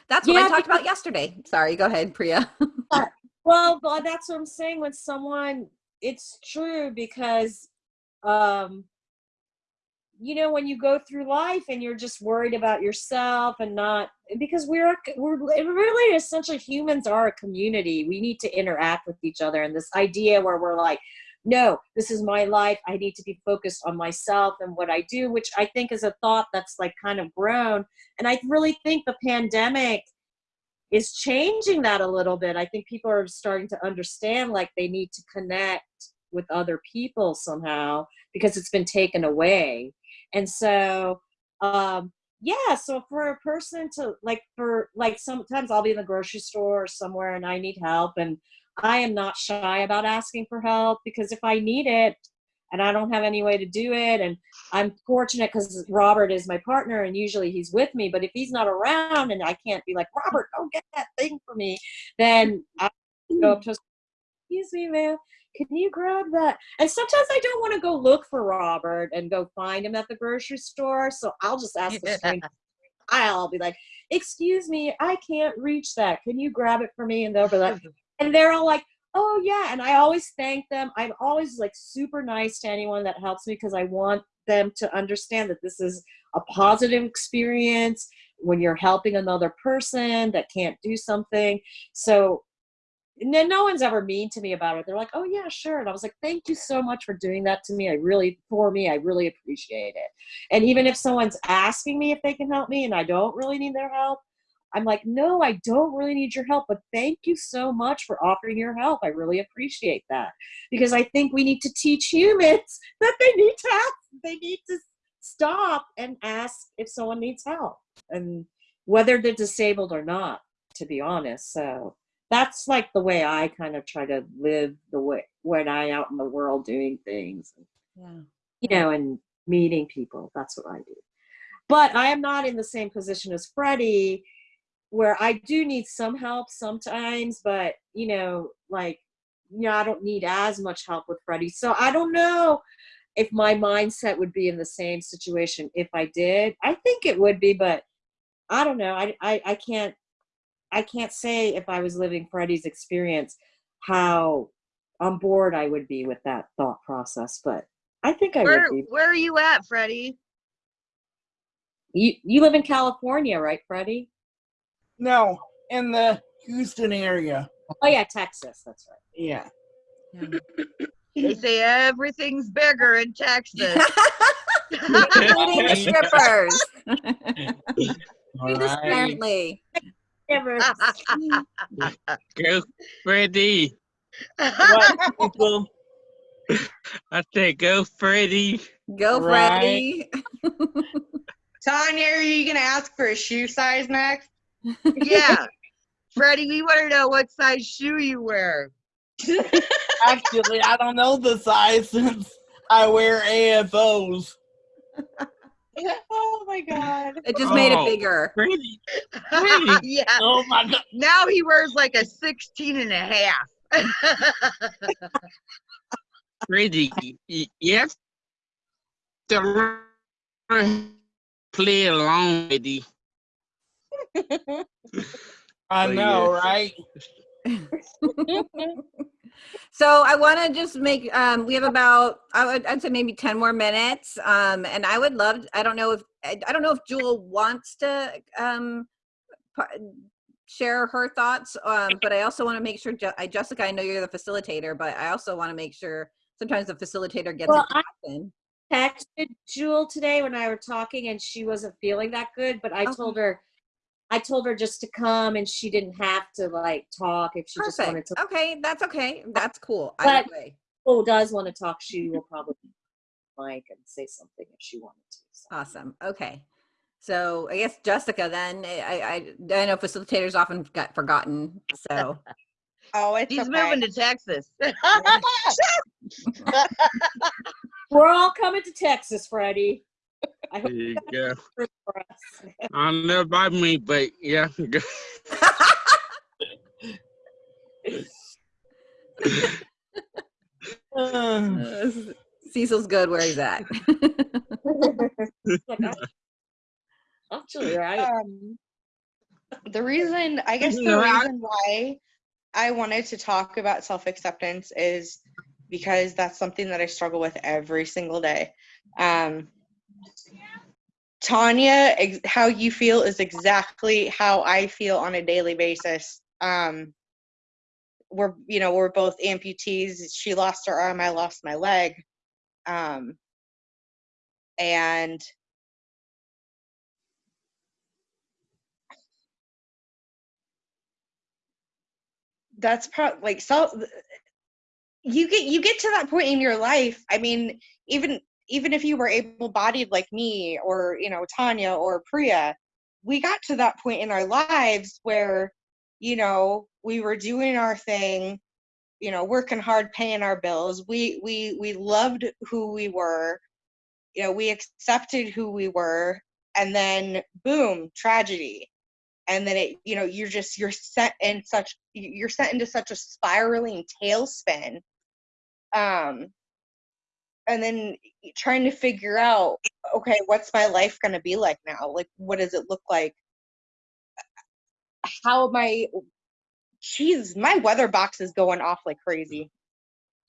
That's what I talked about yesterday. Sorry, go ahead, Priya. well, but that's what I'm saying. When someone, it's true because, um, you know, when you go through life and you're just worried about yourself and not because we're we're really essentially humans are a community. We need to interact with each other, and this idea where we're like, no, this is my life. I need to be focused on myself and what I do, which I think is a thought that's like kind of grown. And I really think the pandemic is changing that a little bit. I think people are starting to understand like they need to connect with other people somehow because it's been taken away. And so, um, yeah, so for a person to like, for like sometimes I'll be in the grocery store or somewhere and I need help, and I am not shy about asking for help because if I need it and I don't have any way to do it, and I'm fortunate because Robert is my partner and usually he's with me. But if he's not around and I can't be like, Robert, go get that thing for me, then I go up to, excuse me, ma'am, can you grab that? And sometimes I don't want to go look for Robert and go find him at the grocery store. So I'll just ask the stranger. I'll be like, excuse me, I can't reach that. Can you grab it for me? And they'll be like, and they're all like, oh yeah. And I always thank them. I'm always like super nice to anyone that helps me because I want them to understand that this is a positive experience when you're helping another person that can't do something. So then no one's ever mean to me about it. They're like, "Oh yeah, sure." And I was like, "Thank you so much for doing that to me. I really, for me, I really appreciate it." And even if someone's asking me if they can help me and I don't really need their help, I'm like, "No, I don't really need your help, but thank you so much for offering your help. I really appreciate that." Because I think we need to teach humans that they need to ask, they need to stop and ask if someone needs help, and whether they're disabled or not. To be honest, so that's like the way I kind of try to live the way when I out in the world doing things, Yeah. you know, and meeting people. That's what I do. But I am not in the same position as Freddie, where I do need some help sometimes, but you know, like, you know, I don't need as much help with Freddie. So I don't know if my mindset would be in the same situation if I did. I think it would be, but I don't know. I I, I can't I can't say if I was living Freddie's experience how on board I would be with that thought process, but I think I Where would be. where are you at, Freddie? You you live in California, right, Freddie? No, in the Houston area. Oh yeah, Texas. That's right. Yeah. yeah. They say everything's bigger in Texas. Including the strippers. All right. Apparently. Never. Go, Freddie. What people? I said, go, Freddie. Go, Right. Freddie. Tanya, are you gonna ask for a shoe size next? yeah. Freddie, we want to know what size shoe you wear. Actually, I don't know the size since I wear AFOs. oh my god. It just made it Oh. bigger. Crazy. Crazy. yeah. Oh my god. Now he wears like a 16 and a half. Crazy. Yes. To learn- play along with you. I oh, know, right? So I want to just make. Um, we have about I would I'd say maybe ten more minutes. Um, and I would love. I don't know if I, I don't know if Jewel wants to um share her thoughts. Um, but I also want to make sure. Je- I, Jessica, I know you're the facilitator, but I also want to make sure. Sometimes the facilitator gets Well, a I- question. texted Jewel today when I were talking and she wasn't feeling that good, but I Okay. told her I told her just to come and she didn't have to like talk if she just wanted to. Okay, that's okay. That's cool. Either But- way. Who does want to talk, she mm-hmm. will probably like and say something if she wanted to. so. Awesome. Okay. So I guess Jessica then eh, I I, I know facilitators often get forgotten. So Oh, it's He's okay. moving to Texas. We're all coming to Texas, Freddie. I There you go. for us. I don't know about me, but yeah. Uh, Cecil's good where he's at. I- Actually, right. um, the reason i guess the reason why i wanted to talk about self-acceptance is because that's something that i struggle with every single day um, tanya how you feel is exactly how i feel on a daily basis. Um, we're you know we're both amputees. She lost her arm i lost my leg. Um, and that's probably like so you get you get to that point in your life. I mean even even if you were able bodied like me or you know tanya or priya we got to that point in our lives where you know we were doing our thing you know working hard paying our bills. We we we loved who we were. You know we accepted who we were and then boom tragedy. And then it you know you're just you're set in such you're set into such a spiraling tailspin. Um and then trying to figure out okay what's my life going to be like now like what does it look like how am i jeez my weather box is going off like crazy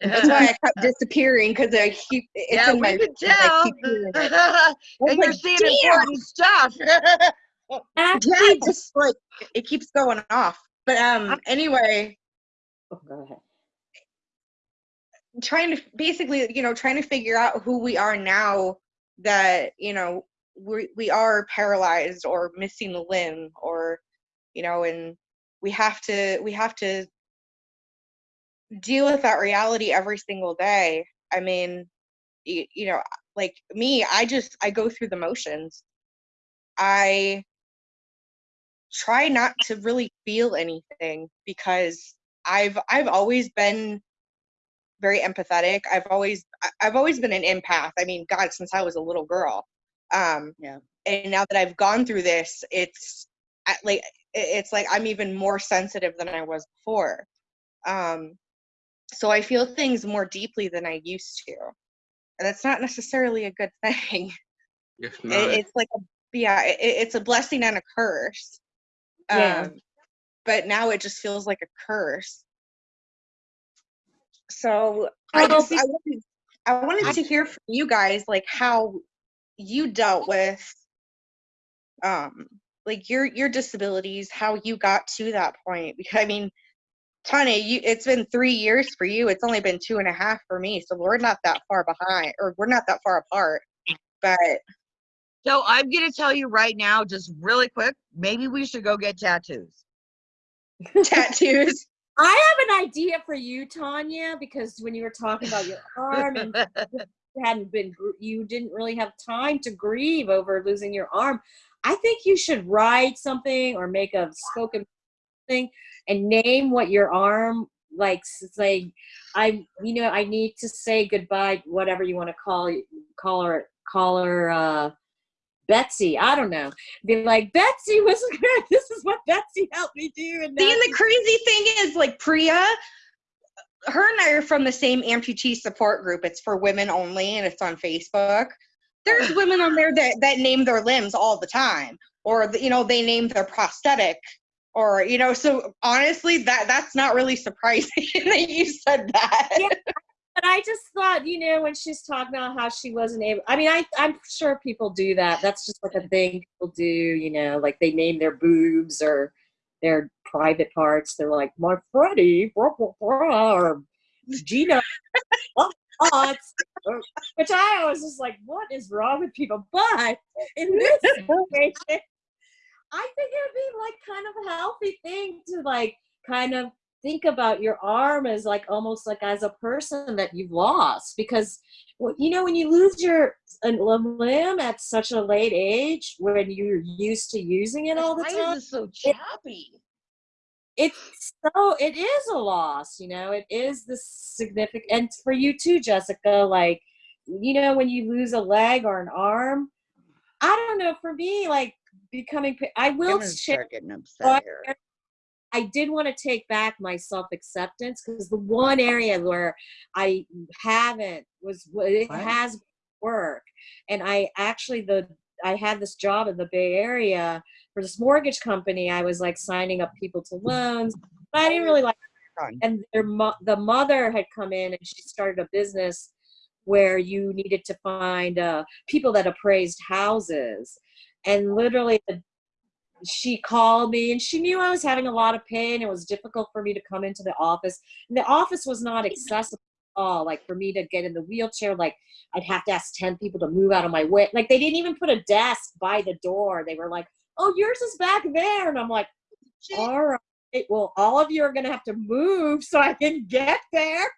that's why i kept disappearing because i keep it's yeah, in my could and I tell. keep hearing it. I was you're seeing "Damn!" important stuff. yeah Actually, it just like it keeps going off but um anyway oh, go ahead. Trying to basically you know trying to figure out who we are now that you know we we are paralyzed or missing a limb or you know and we have to we have to deal with that reality every single day. I mean you, you know like me i just i go through the motions. I try not to really feel anything because i've i've always been very empathetic. I've always i've always been an empath. I mean god since i was a little girl. Um Yeah. and now that i've gone through this it's like it's like i'm even more sensitive than i was before. Um so i feel things more deeply than i used to. And that's not necessarily a good thing. Yes, it, it's like a yeah it, it's a blessing and a curse. Yeah. um but now it just feels like a curse so i just i wanted, I wanted to hear from you guys like how you dealt with um like your your disabilities how you got to that point because i mean Tanya, you it's been three years for you. It's only been two and a half for me. So we're not that far behind or we're not that far apart. But So I'm gonna tell you right now, just really quick, maybe we should go get tattoos. tattoos. I have an idea for you, Tanya, because when you were talking about your arm and you hadn't been, you didn't really have time to grieve over losing your arm. I think you should write something or make a spoken thing and name what your arm like say I you know I need to say goodbye whatever you want to call call her call her uh Betsy I don't know be like Betsy was this is what Betsy helped me do and See, and the crazy thing is, like Priya, her and I are from the same amputee support group. It's for women only, and it's on Facebook. There's women on there that that name their limbs all the time, or you know they name their prosthetic, or you know. So honestly, that that's not really surprising that you said that. Yeah. But I just thought, you know, when she's talking about how she wasn't able, I mean, I, I'm sure people do that. That's just like a thing people do, you know, like they name their boobs or their private parts. They're like, my Freddie, blah, blah, blah, or Gina. Which I always just like, what is wrong with people? But in this situation, I think it would be like kind of a healthy thing to like kind of think about your arm as like almost like as a person that you've lost because you know when you lose your a limb at such a late age when you're used to using it all the time is it so choppy? it's so it is a loss you know it is the significant and for you too jessica like you know when you lose a leg or an arm i don't know for me like becoming i will share start getting upset here. I did want to take back my self acceptance because the one area where I haven't was it has work, and I actually the I had this job in the Bay Area for this mortgage company. I was like signing up people to loans, but I didn't really like. Done. And their mo- the mother had come in and she started a business where you needed to find uh, people that appraised houses, and literally the she called me and she knew I was having a lot of pain. It was difficult for me to come into the office. And the office was not accessible at all. Like for me to get in the wheelchair, like I'd have to ask 10 people to move out of my way. Like they didn't even put a desk by the door. They were like, oh, yours is back there. And I'm like, all right. Well, all of you are going to have to move so I can get there.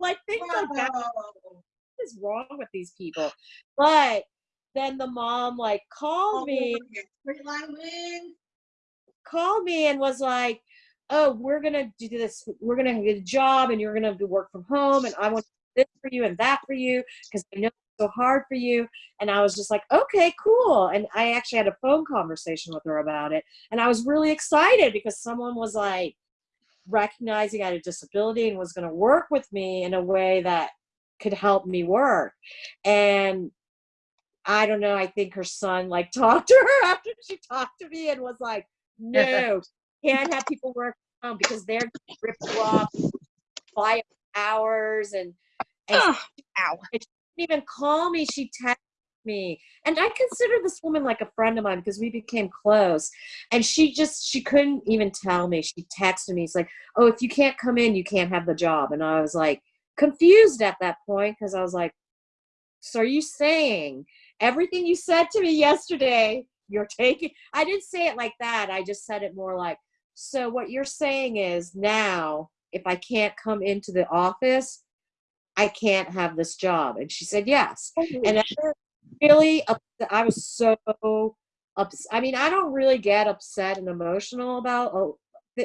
Like things like that what is wrong with these people? But then the mom like called me called me and was like, "Oh, we're gonna do this. We're gonna get a job, and you're gonna do work from home, and I want this for you and that for you because I know it's so hard for you." And I was just like, "Okay, cool." And I actually had a phone conversation with her about it, and I was really excited because someone was like recognizing I had a disability and was going to work with me in a way that could help me work. And I don't know. I think her son like talked to her after she talked to me and was like, "No, can't have people work from home because they're you off, buy hours, and and Ugh, ow. she didn't even call me. She texted me, and I consider this woman like a friend of mine because we became close. And she just she couldn't even tell me. She texted me. It's like, "Oh, if you can't come in, you can't have the job." And I was like confused at that point because I was like, "So are you saying?" Everything you said to me yesterday you're taking i didn't say it like that i just said it more like so what you're saying is now if i can't come into the office i can't have this job. And she said yes. Oh, and I really i was so upset i mean i don't really get upset and emotional about oh,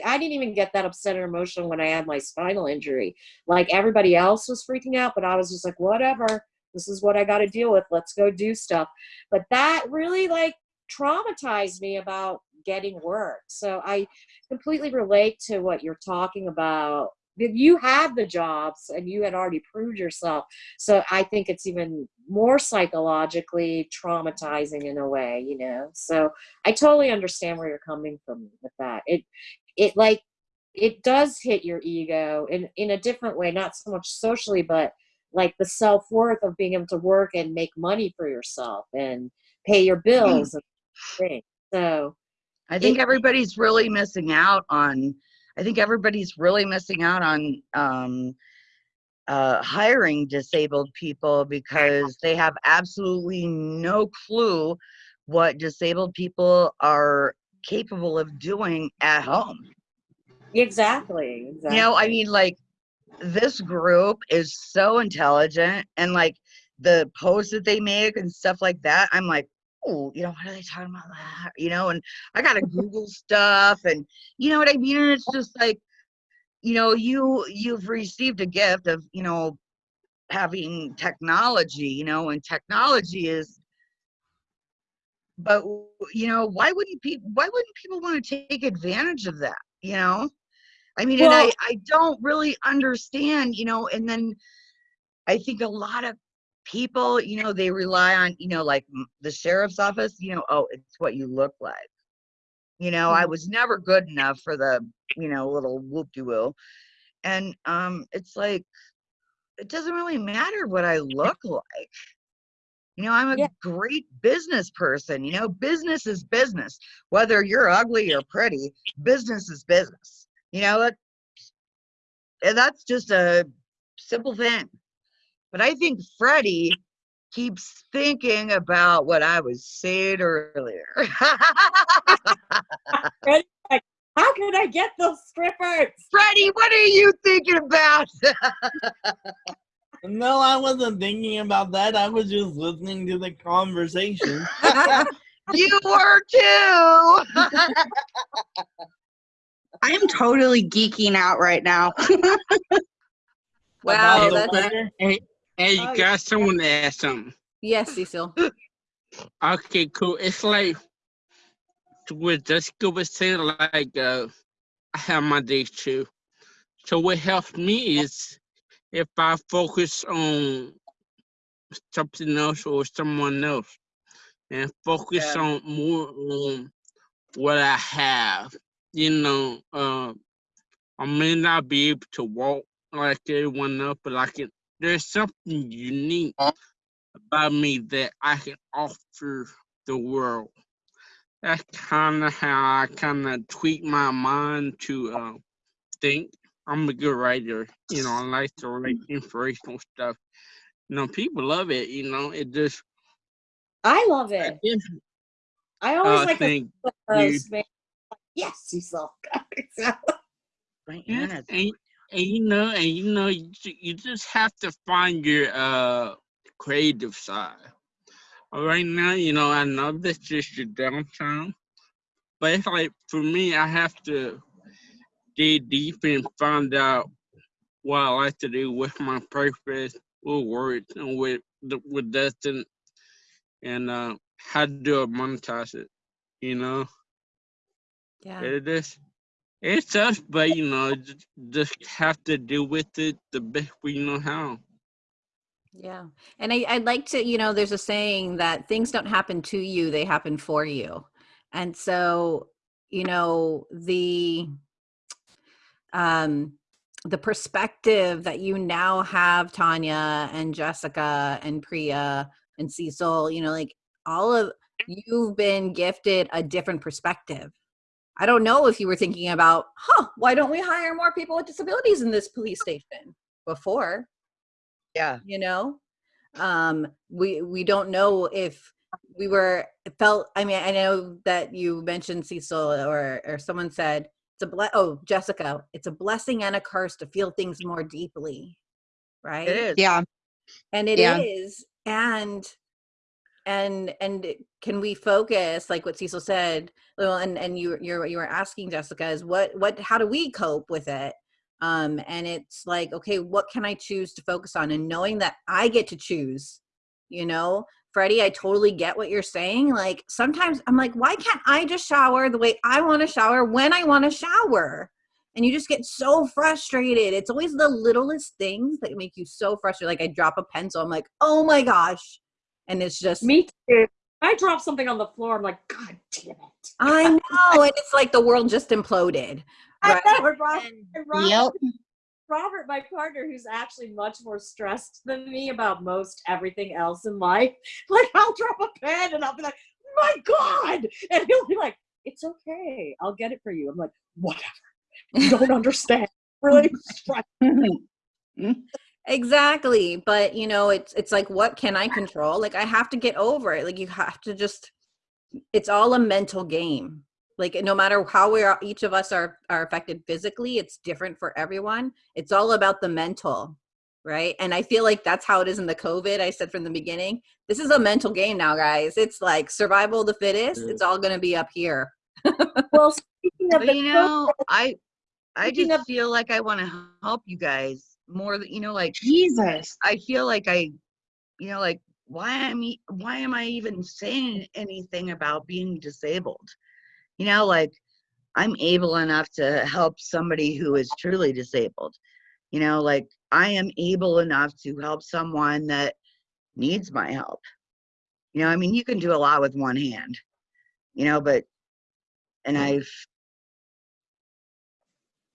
I didn't even get that upset and emotional when I had my spinal injury. Like everybody else was freaking out, but I was just like, whatever this is what I got to deal with. Let's go do stuff. But that really like traumatized me about getting work. So I completely relate to what you're talking about. You had the jobs and you had already proved yourself. So I think it's even more psychologically traumatizing in a way, you know. So I totally understand where you're coming from with that. It it like it does hit your ego in in a different way, not so much socially, but like the self worth of being able to work and make money for yourself and pay your bills and things. So I think It- everybody's really missing out on. I think everybody's really missing out on um, uh, hiring disabled people because they have absolutely no clue what disabled people are capable of doing at home. exactly, exactly. You know, I mean, like this group is so intelligent and like the posts that they make and stuff like that. I'm like, oh, you know, what are they talking about that? You know, and I gotta Google stuff and you know what I mean? And it's just like you know, you you've received a gift of, you know, having technology, you know, and technology is but you know, why wouldn't people why wouldn't people want to take advantage of that, you know? I mean, and I I don't really understand, you know, and then I think a lot of people, you know, they rely on, you know, like the sheriff's office, you know, oh, it's what you look like. You know, I was never good enough for the, you know, little whoop-de-woo. And um it's like it doesn't really matter what I look like. You know, I'm a Yeah. great business person. You know, business is business. Whether you're ugly or pretty, business is business. You know, that, eh, that's just a simple thing. But I think Freddie keeps thinking about what I was saying earlier. How can I get those strippers? Freddie, what are you thinking about? No, I wasn't thinking about that. I was just listening to the conversation. you were too. I am totally geeking out right now. Wow, About that's weather. Hey, hey, you Oh, got someone to ask something. yes, Cecil. Okay, cool. It's like what Jessica was saying, like uh, I have my days too. So what helps me is if I focus on something else or someone else, and focus Yeah. on more on what I have. You know, uh, I may not be able to walk like everyone else, but I can. There's something unique about me that I can offer the world. That's kind of how I kind of tweak my mind to uh, think. I'm a good writer. You know, I like to write inspirational stuff. You know, people love it. You know, it just. I love I it. just I always uh, like the think man. Yes, Cecil. My Yeah, Anna's- and, and you know, and you know, you, you just have to find your uh creative side. Right now, you know, I know that's just your downtown, but it's like for me, I have to dig deep and find out what I like to do with my purpose, with words, and with the, with Dustin, and uh, how do I monetize it. You know, Yeah. it is. It's tough, but you know, just, just have to deal with it the best we know how. Yeah. And I, I'd like to, you know, there's a saying that things don't happen to you, they happen for you. And so, you know, the um the perspective that you now have, Tanya and Jessica and Priya and Cecil, you know, like all of you've been gifted a different perspective. I don't know if you were thinking about, huh, why don't we hire more people with disabilities in this police station before? yeah. you know um we we don't know if we were felt i mean i know that you mentioned cecil or or someone said it's a ble- oh jessica it's a blessing and a curse to feel things more deeply right It is. Yeah. and it is, Yeah. and and and it- can we focus like what cecil said and and you you're you were asking jessica is what what how do we cope with it? Um and it's like okay what can i choose to focus on? And knowing that i get to choose you know? Freddie i totally get what you're saying like sometimes i'm like why can't i just shower the way i want to shower when i want to shower? And you just get so frustrated. It's always the littlest things that make you so frustrated like i drop a pencil i'm like oh my gosh. And it's just Me too. I drop something on the floor. I'm like, God damn it. i know and it's like the world just imploded Right. know, and Rob- And- and Robert, Yep. Robert, my partner, who's actually much more stressed than me about most everything else in life, like I'll drop a pen and I'll be like, my God. And he'll be like, it's okay. I'll get it for you. I'm like, whatever. You don't understand. Really stressed. Exactly but you know it's it's like what can i control? Like i have to get over it like you have to just it's all a mental game like no matter how we are each of us are are affected physically it's different for everyone it's all about the mental right? And i feel like that's how it is in the covid i said from the beginning this is a mental game now guys it's like survival of the fittest it's all going to be up here. Well, speaking of But the you know, I I just feel like I want to help you guys more than you know, like Jesus. I feel like I, you know, like why am I, why am I even saying anything about being disabled? You know, like I'm able enough to help somebody who is truly disabled. You know, like I am able enough to help someone that needs my help. You know, I mean, you can do a lot with one hand, you know, but, and I've,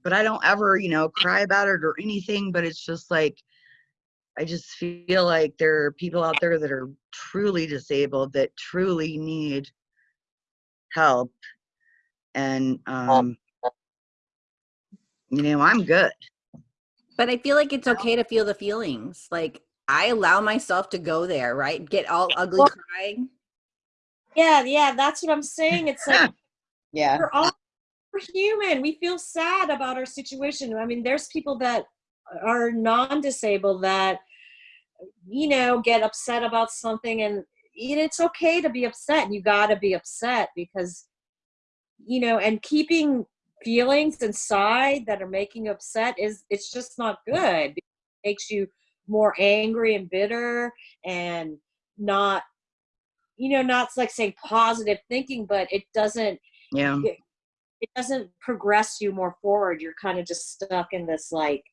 but I don't ever, you know, cry about it or anything, but it's just like, I just feel like there are people out there that are truly disabled that truly need help. And, um, you know, I'm good. But I feel like it's okay to feel the feelings. Like I allow myself to go there, right? Get all ugly Well- crying. Yeah, yeah, that's what I'm saying. It's like Yeah. we're all we're human. We feel sad about our situation. I mean, there's people that are non-disabled that you know get upset about something, and it's okay to be upset. You got to be upset because you know, and keeping feelings inside that are making you upset is it's just not good. It makes you more angry and bitter and not you know not like saying positive thinking but it doesn't Yeah. it doesn't progress you more forward you're kind of just stuck in this like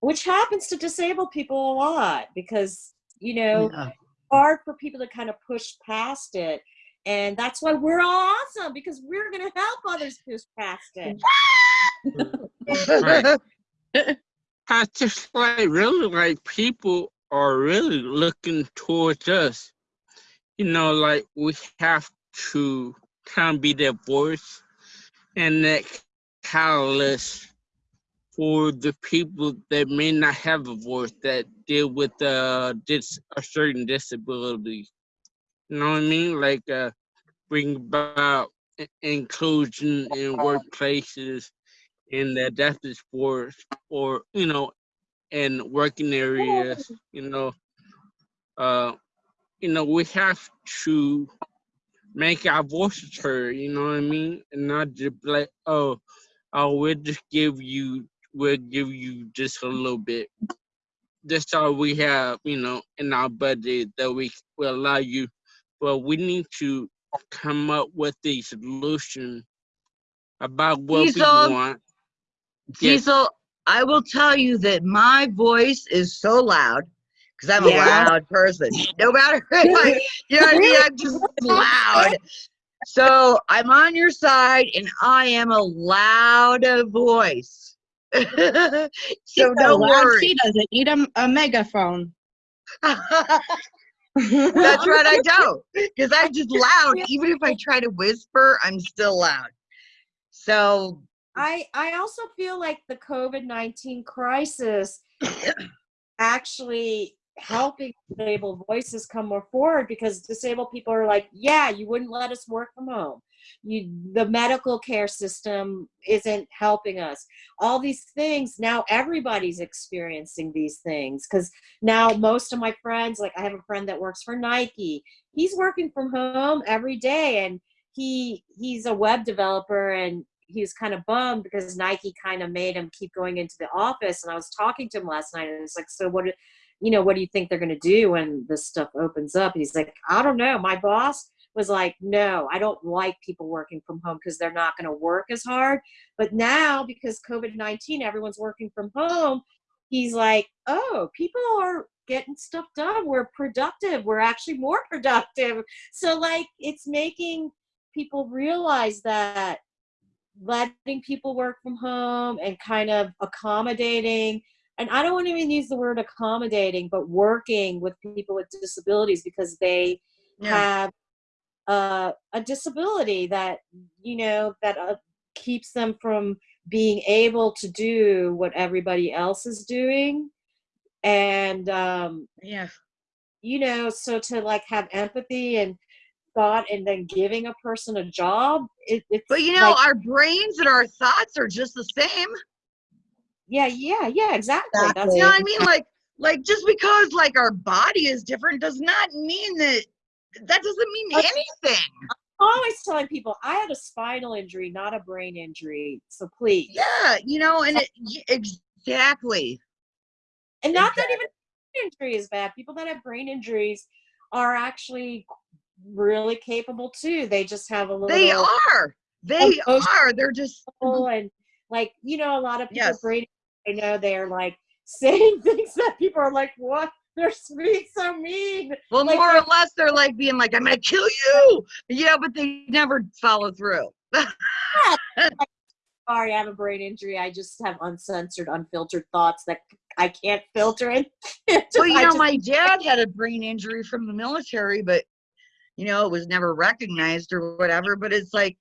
which happens to disabled people a lot because you know yeah. hard for people to kind of push past it and that's why we're all awesome because we're going to help others push past it Right. I just like really like people are really looking towards us. You know, like we have to kind of be their voice and that catalyst for the people that may not have a voice that deal with uh dis a certain disability. You know what I mean? Like uh bring about inclusion in workplaces in the adaptive sports or you know in working areas you know uh you know we have to make our voices heard you know what i mean and not just like oh oh we'll just give you we'll give you just a little bit that's all we have you know in our budget that we will allow you but we need to come up with a solution about what we Cecil. want Yes. I will tell you that my voice is so loud because I'm Yeah. a loud person. No matter if I, you know what I mean? I'm just loud. So I'm on your side and I am a loud voice. so So don't worry. She doesn't need a, a megaphone. That's right, I don't. Because I'm just loud. Even if I try to whisper, I'm still loud. So I I also feel like the COVID nineteen crisis actually helping disabled voices come more forward because disabled people are like, yeah, you wouldn't let us work from home. You the medical care system isn't helping us. All these things now everybody's experiencing these things because now most of my friends, like I have a friend that works for Nike, he's working from home every day and he he's a web developer and he was kind of bummed because Nike kind of made him keep going into the office. And I was talking to him last night, and it's like, so what? You know, what do you think they're going to do when this stuff opens up? He's like, I don't know. My boss was like, no, I don't like people working from home because they're not going to work as hard. But now, because COVID nineteen, everyone's working from home. He's like, oh, people are getting stuff done. We're productive. We're actually more productive. So like, it's making people realize that letting people work from home and kind of accommodating and i don't want to even use the word accommodating but working with people with disabilities because they Yeah. have uh, a disability that you know that uh, keeps them from being able to do what everybody else is doing and um, yeah. you know so to like have empathy and thought and then giving a person a job it, it's But you know, like- our brains and our thoughts are just the same. Yeah, yeah, yeah, exactly. That's You know what I mean? Like, like just because like our body is different does not mean that that doesn't mean anything. I'm always telling people I had a spinal injury, not a brain injury. So please. Yeah, you know, and it, exactly. And not that even brain injury is bad. People that have brain injuries are actually really capable too. They just have a little They are. They are. They're just and like you know, a lot of people Yes. brain I know they're like saying things that people are like, what? They're being so mean. well, Like, more or less, they're like being like, "I'm gonna kill you." Yeah, but they never follow through. Sorry, I have a brain injury. I just have uncensored, unfiltered thoughts that I can't filter it. Well, you know, just- my dad had a brain injury from the military, but you know, it was never recognized or whatever. But it's like,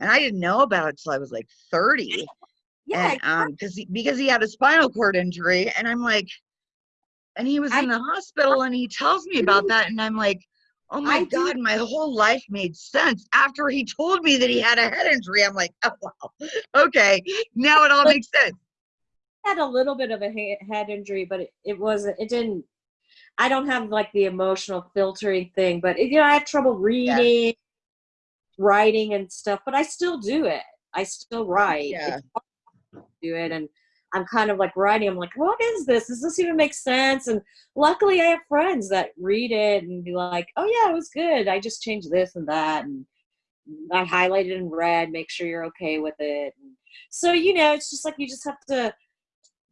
and I didn't know about it till I was like 30. Yeah, and um because he, because he had a spinal cord injury and i'm like and he was I- in the hospital and he tells me about that and i'm like oh my I do- god my whole life made sense after he told me that he had a head injury i'm like oh wow okay now it all But- makes sense had a little bit of a head injury, but it, it wasn't. It didn't. I don't have like the emotional filtering thing, but you know, I have trouble reading, writing, and stuff. But I still do it. I still write. Yeah. It's hard to do it, and I'm kind of like writing. I'm like, what is this? Does this even make sense? And luckily, I have friends that read it and be like, oh yeah, it was good. I just changed this and that, and I highlighted in red. Make sure you're okay with it. So you know, it's just like you just have to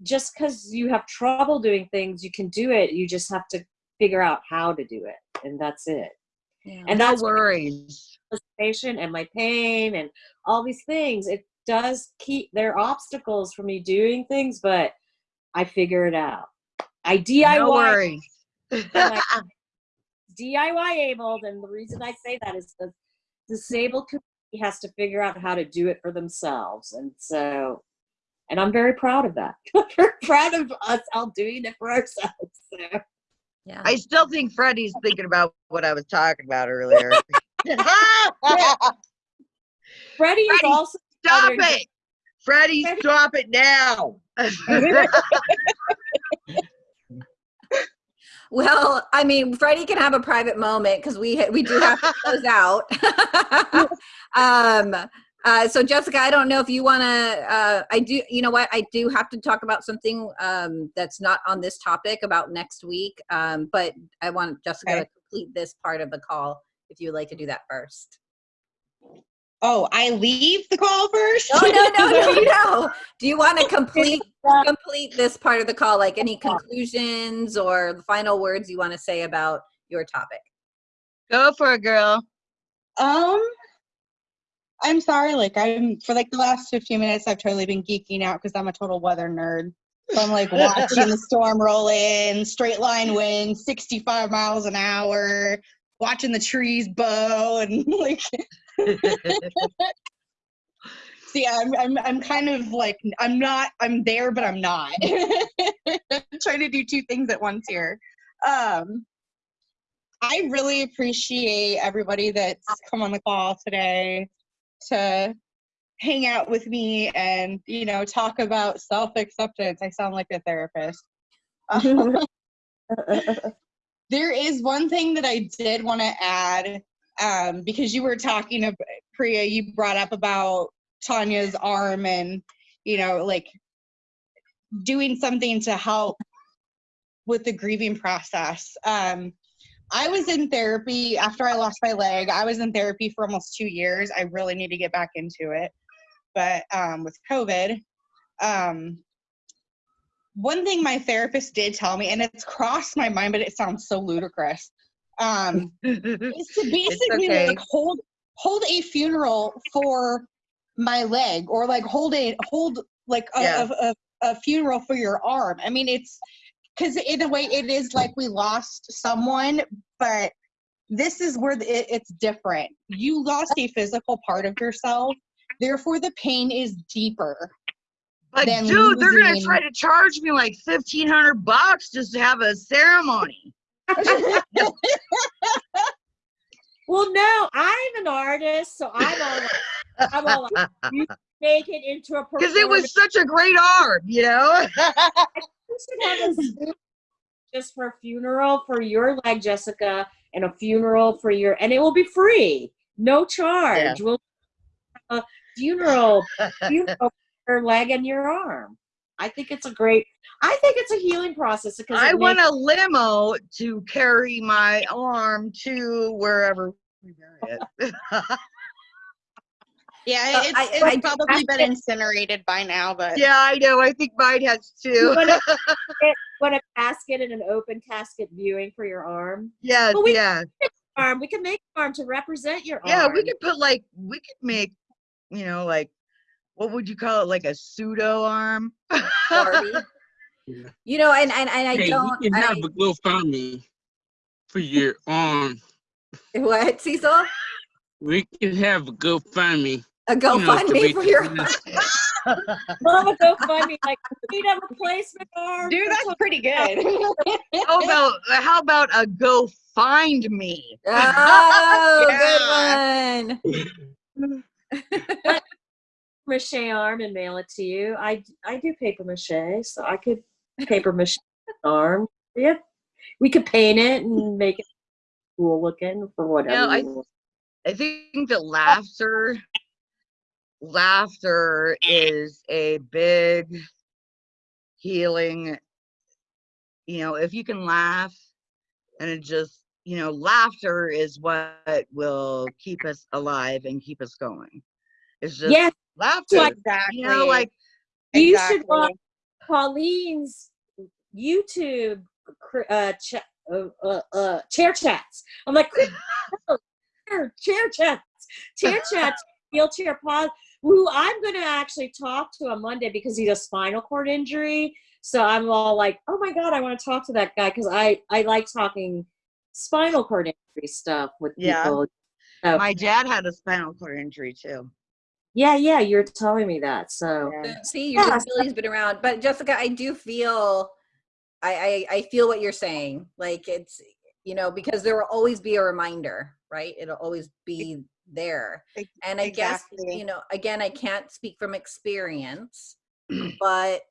just because you have trouble doing things, you can do it. You just have to figure out how to do it, and that's it. Yeah. And no worries frustration and my pain and all these things. It does keep there are obstacles for me doing things, but I figure it out. I DIY no worries like- DIY abled, and the reason I say that is the disabled community has to figure out how to do it for themselves, and so, and I'm very proud of that. very proud of us all doing it for ourselves. So. Yeah. i still think freddie's thinking about what i was talking about earlier Freddie is also stop other- it freddie Freddie- stop it now Well, I mean, Freddie can have a private moment because we we do have to close out. um, uh, so Jessica, I don't know if you want to. Uh, I do. You know what? I do have to talk about something um, that's not on this topic about next week. Um, but I want Jessica Okay. to complete this part of the call. If you would like to do that first. Oh, I leave the call first? No, no, no, no, no. Do you want to complete complete this part of the call? Like any conclusions or the final words you want to say about your topic? go for it girl Um, I'm sorry. Like I'm for like the last 15 minutes, I've totally been geeking out because I'm a total weather nerd. So I'm like watching the storm roll in, straight line wind, 65 miles an hour, watching the trees bow, and like, so yeah, I'm I'm I'm kind of like I'm not I'm there, but I'm not. I'm trying to do two things at once here. Um, I really appreciate everybody that's come on the call today to hang out with me and you know talk about self-acceptance. I sound like a therapist. Um, there is one thing that I did want to add um, because you were talking about Priya. You brought up about Tanya's arm and you know like doing something to help with the grieving process. Um, I was in therapy after I lost my leg. I was in therapy for almost two years. I really need to get back into it, but um, with COVID, um, one thing my therapist did tell me, and it's crossed my mind, but it sounds so ludicrous, um, is to basically okay. like hold hold a funeral for my leg, or like hold a hold like a, Yeah. a, a, a funeral for your arm. I mean, it's because in a way it is like we lost someone, but this is where the, it, it's different. You lost a physical part of yourself, therefore the pain is deeper. But than dude, they're gonna try to charge me like fifteen hundred bucks just to have a ceremony. well, no, I'm an artist, so I'm all like, I'm all like, you make it into a Because it was such a great arm, you know. We should have a Zoom just for a funeral for your leg, Jessica, and a funeral for your, and it will be free. no charge. We'll a funeral, funeral your leg and your arm. I think it's a great. I think it's a healing process because I want a limo to carry my arm to wherever we bury it. Yeah, Uh, it's, I- it's I- probably been incinerated by now, but yeah, I know. I think mine has too. want a, want a casket and an open casket viewing for your arm. yes, Well, we- yeah, Arm. We can make arm to represent your yeah. arm. We could put like we could make, you know, like what would you call it? Like a pseudo arm. Barbie. You know, and and, and I Hey, don't. we can have I, a GoFundMe for your arm. what, Cecil? We can have a GoFundMe. A you know, to GoFundMe for your. awareness. Love a GoFundMe. Like, we need a replacement arm. dude, that's pretty good. how about how about a go find me? Oh, good one. Mache arm and mail it to you. I I do paper mache, so I could paper mache arm. Yeah, we could paint it and make it cool looking for whatever. Yeah, I- I think that laughter laughter is a big healing you know if you can laugh and it just you know laughter is what will keep us alive and keep us going it's just yes, laughter exactly. you know like you should watch Pauline's YouTube uh, cha- uh, uh, uh, chair chats. I'm like, chair, chair chats, chair chats, wheelchair pod. Who I'm going to actually talk to on Monday because he's a spinal cord injury. So I'm all like, oh my god, I want to talk to that guy because I I like talking spinal cord injury stuff with Yeah. people. So, my dad had a spinal cord injury too yeah, yeah, you're telling me that. So See, your Yeah. disability's been around, but Jessica, I do feel, I, I I feel what you're saying. Like it's, you know, because there will always be a reminder, right? It'll always be there. And I guess, you know, again, I can't speak from experience, but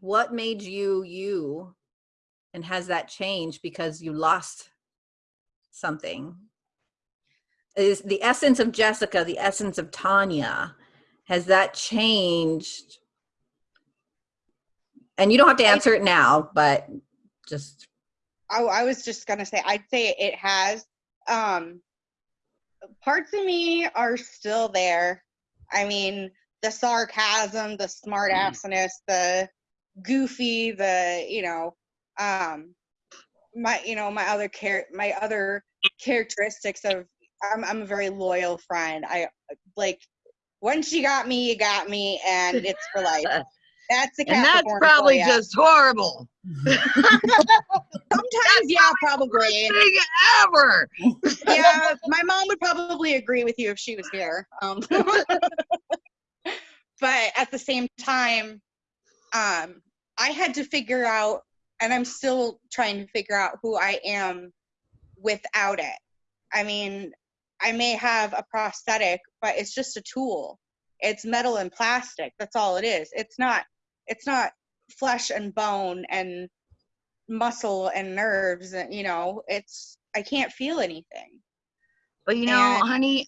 what made you you, and has that changed because you lost something? Is the essence of Jessica, the essence of Tanya, has that changed? And you don't have to answer it now, but just I, I was just gonna say I'd say it has. Um, parts of me are still there. I mean, the sarcasm, the smart assiness, the goofy, the you know, um, my you know my other char- my other characteristics of I'm I'm a very loyal friend. I like once you got me, you got me, and it's for life. That's the and that's probably just horrible sometimes yeah probably ever yeah, my mom would probably agree with you if she was here. Um, but at the same time, um, I had to figure out, and I'm still trying to figure out who I am without it. I mean, I may have a prosthetic, but it's just a tool. It's metal and plastic. That's all it is. It's not. It's not flesh and bone and muscle and nerves. And you know, it's. I can't feel anything. But you know, And- honey,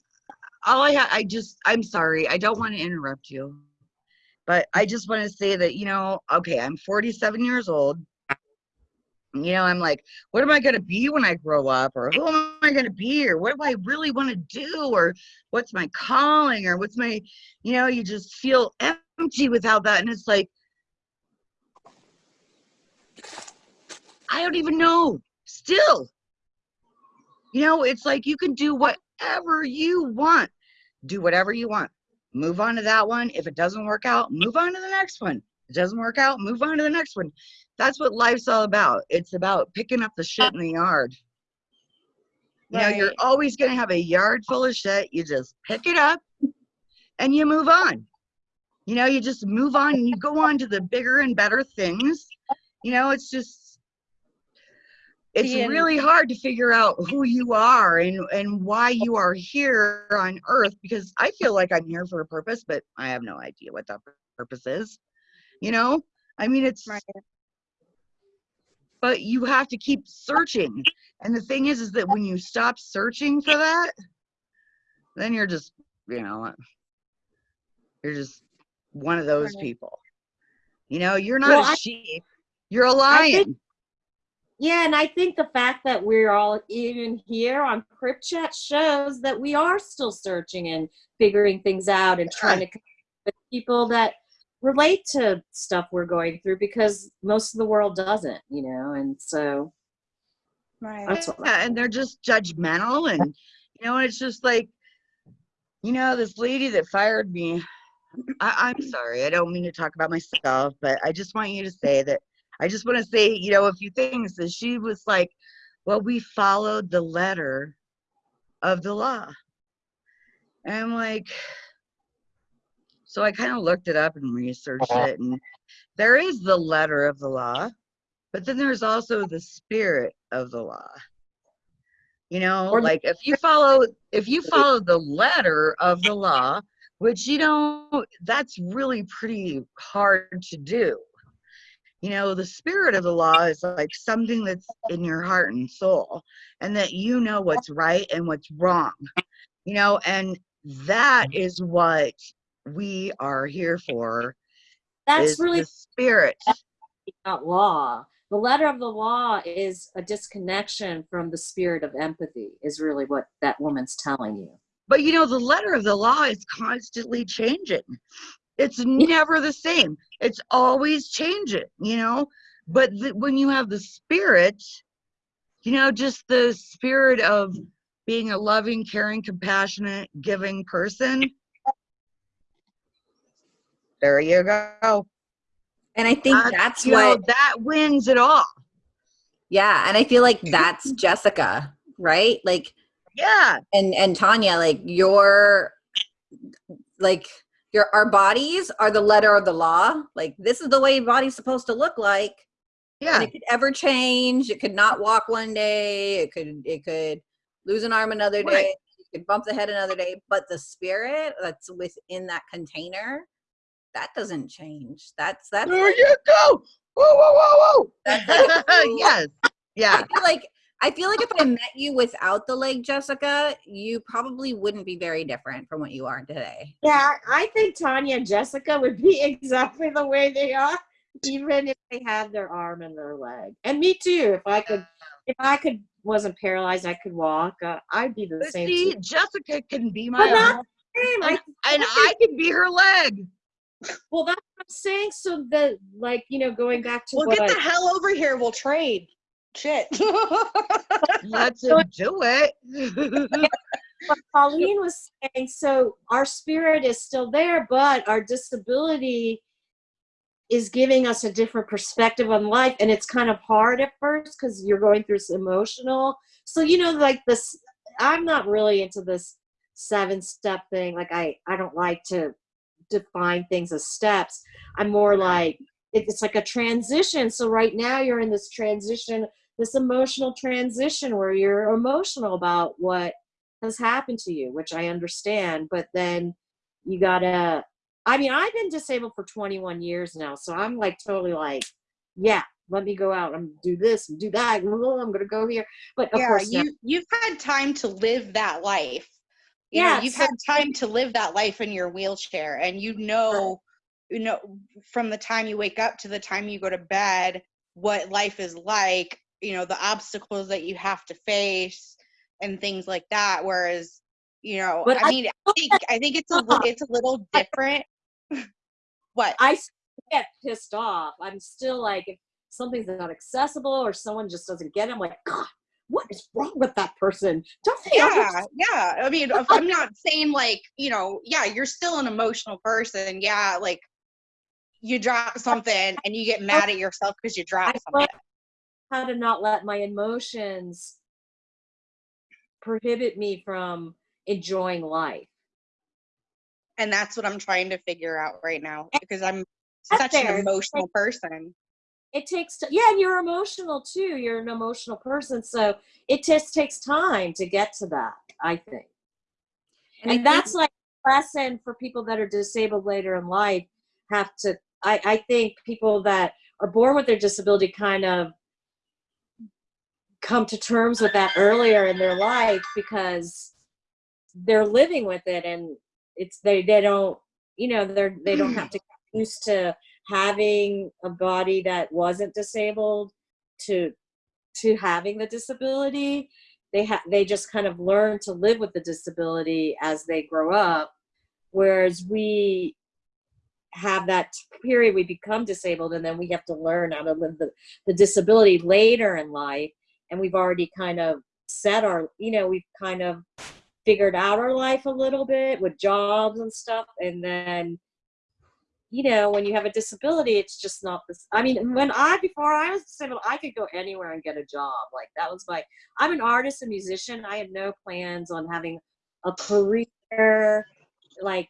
all I ha- I just I'm sorry. I don't want to interrupt you. But I just want to say that, you know, okay, I'm 47 years old. You know, I'm like, what am I going to be when I grow up? Or who am I going to be? Or what do I really want to do? Or what's my calling? Or what's my, you know, you just feel empty without that. And it's like, I don't even know. Still, you know, it's like you can do whatever you want. Do whatever you want. Move on to that one. If it doesn't work out, move on to the next one. It doesn't work out, move on to the next one. That's what life's all about. It's about picking up the shit in the yard. You know, you're always going to have a yard full of shit. You just pick it up and you move on. You know, you just move on and you go on to the bigger and better things. You know, it's just, it's really hard to figure out who you are and, and why you are here on earth because I feel like I'm here for a purpose, but I have no idea what that purpose is. You know, I mean, it's, Right. But you have to keep searching. And the thing is, is that when you stop searching for that, then you're just, you know, you're just one of those people. You know, you're not Well, a sheep. You're a lion. Yeah, and I think the fact that we're all even here on Crip Chat shows that we are still searching and figuring things out and trying to connect with people that relate to stuff we're going through because most of the world doesn't, you know, and so Right. that's what yeah, and they're just judgmental and you know, it's just like, you know, this lady that fired me. I, I'm sorry, I don't mean to talk about myself, but I just want you to say that I just want to say, you know, a few things. That she was like, Well, we followed the letter of the law. And I'm like, so I kind of looked it up and researched uh-huh. it, and there is the letter of the law, but then there's also the spirit of the law. You know, Or like if you follow if you follow the letter of the law, which you know that's really pretty hard to do. You know, the spirit of the law is like something that's in your heart and soul, and that you know what's right and what's wrong. You know, and that mm-hmm. is what we are here for. that's really the spirit. not law. The letter of the law is a disconnection from the spirit of empathy, is really what that woman's telling you. But you know, the letter of the law is constantly changing. It's never the same. It's always changing, you know? But when you have the spirit, you know, just the spirit of being a loving, caring, compassionate, giving person, there you go. And I think That's, that's you know, what that wins it all. yeah, and I feel like that's Jessica, right? Like Yeah. and and Tanya, like your like your our bodies are the letter of the law. Like this is the way your body's supposed to look like. Yeah. And it could ever change. It could not walk one day. It could it could lose an arm another day. Right. It could bump the head another day. But the spirit that's within that container, that doesn't change. That's that's There like, you go. Whoa, whoa, whoa, that's whoa. like yes. Yeah. I feel like I feel like if I met you without the leg, Jessica, you probably wouldn't be very different from what you are today. Yeah, I think Tanya and Jessica would be exactly the way they are, even if they had their arm and their leg. And me too. If I could, if I could, wasn't paralyzed, I could walk. Uh, I'd be the But same. see, too. Jessica can be But my not arm, Same, I, and I can be her leg. Well, that's what I'm saying. So the like, you know, going back to Well, what get I, the hell over here. We'll trade. Shit. Let's So- do it. what Colleen was saying, so our spirit is still there, but our disability is giving us a different perspective on life. And it's kind of hard at first because you're going through some emotional. So, you know, like this, I'm not really into this seven step thing. Like, I, I don't like to define things as steps. I'm more like, it's like a transition. So, right now, you're in this transition, this emotional transition where you're emotional about what has happened to you, which I understand, but then you gotta I mean, I've been disabled for 21 years now, so I'm like totally like, yeah, let me go out and do this and do that. I'm gonna go here. But of yeah, you you've had time to live that life. You Yeah, know, you've so- had time to live that life in your wheelchair, and you know, you know, from the time you wake up to the time you go to bed, what life is like. You know, the obstacles that you have to face and things like that. Whereas, you know, But I I mean, I think I think it's a it's a little different. what? I get pissed off. I'm still like, if something's not accessible or someone just doesn't get it, I'm like, God, what is wrong with that person? Don't they yeah ever yeah. I mean i'm not saying like you know yeah you're still an emotional person. Yeah like you drop something and you get mad at yourself because you dropped I something. how to not let my emotions prohibit me from enjoying life. and that's what i'm trying to figure out right now because i'm such an emotional person It takes, yeah, and you're emotional too. You're an emotional person, so it just takes time to get to that. I think, And that's like a lesson for people that are disabled later in life. Have to, I, I think, people that are born with their disability kind of come to terms with that earlier in their life because they're living with it and it's they they don't you know they're they don't have to get used to having a body that wasn't disabled to to having the disability they ha- they just kind of learn to live with the disability as they grow up. Whereas we have that period we become disabled and then we have to learn how to live the, the disability later in life. And we've already kind of set our you know we've kind of figured out our life a little bit with jobs and stuff and then you know when you have a disability it's just not this i mean mm-hmm. when i before i was disabled i could go anywhere and get a job like that was my i'm an artist and musician i had no plans on having a career like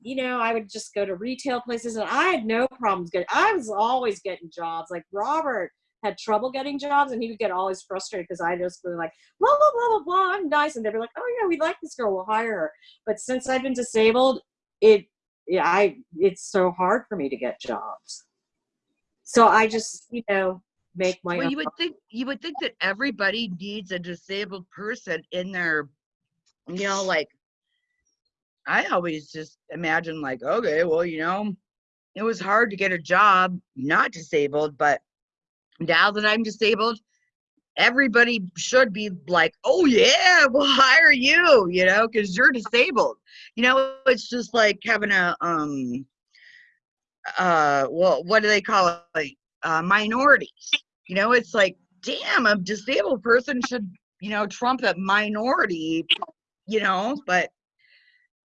you know i would just go to retail places and i had no problems getting i was always getting jobs like robert had trouble getting jobs and he would get always frustrated because I just was like, blah, blah, blah, blah, blah, I'm nice. And they'd be like, oh yeah, we like this girl, we'll hire her. But since I've been disabled, it, yeah, I, it's so hard for me to get jobs. So I just, you know, make my Well, own. you would think you would think that everybody needs a disabled person in their, you know, like. I always just imagine like, okay, well, you know, it was hard to get a job not disabled, but now that I'm disabled, everybody should be like, oh yeah, we'll hire you, you know, because you're disabled. You know, it's just like having a um uh well what do they call it like uh minorities you know it's like damn a disabled person should you know trump a minority you know but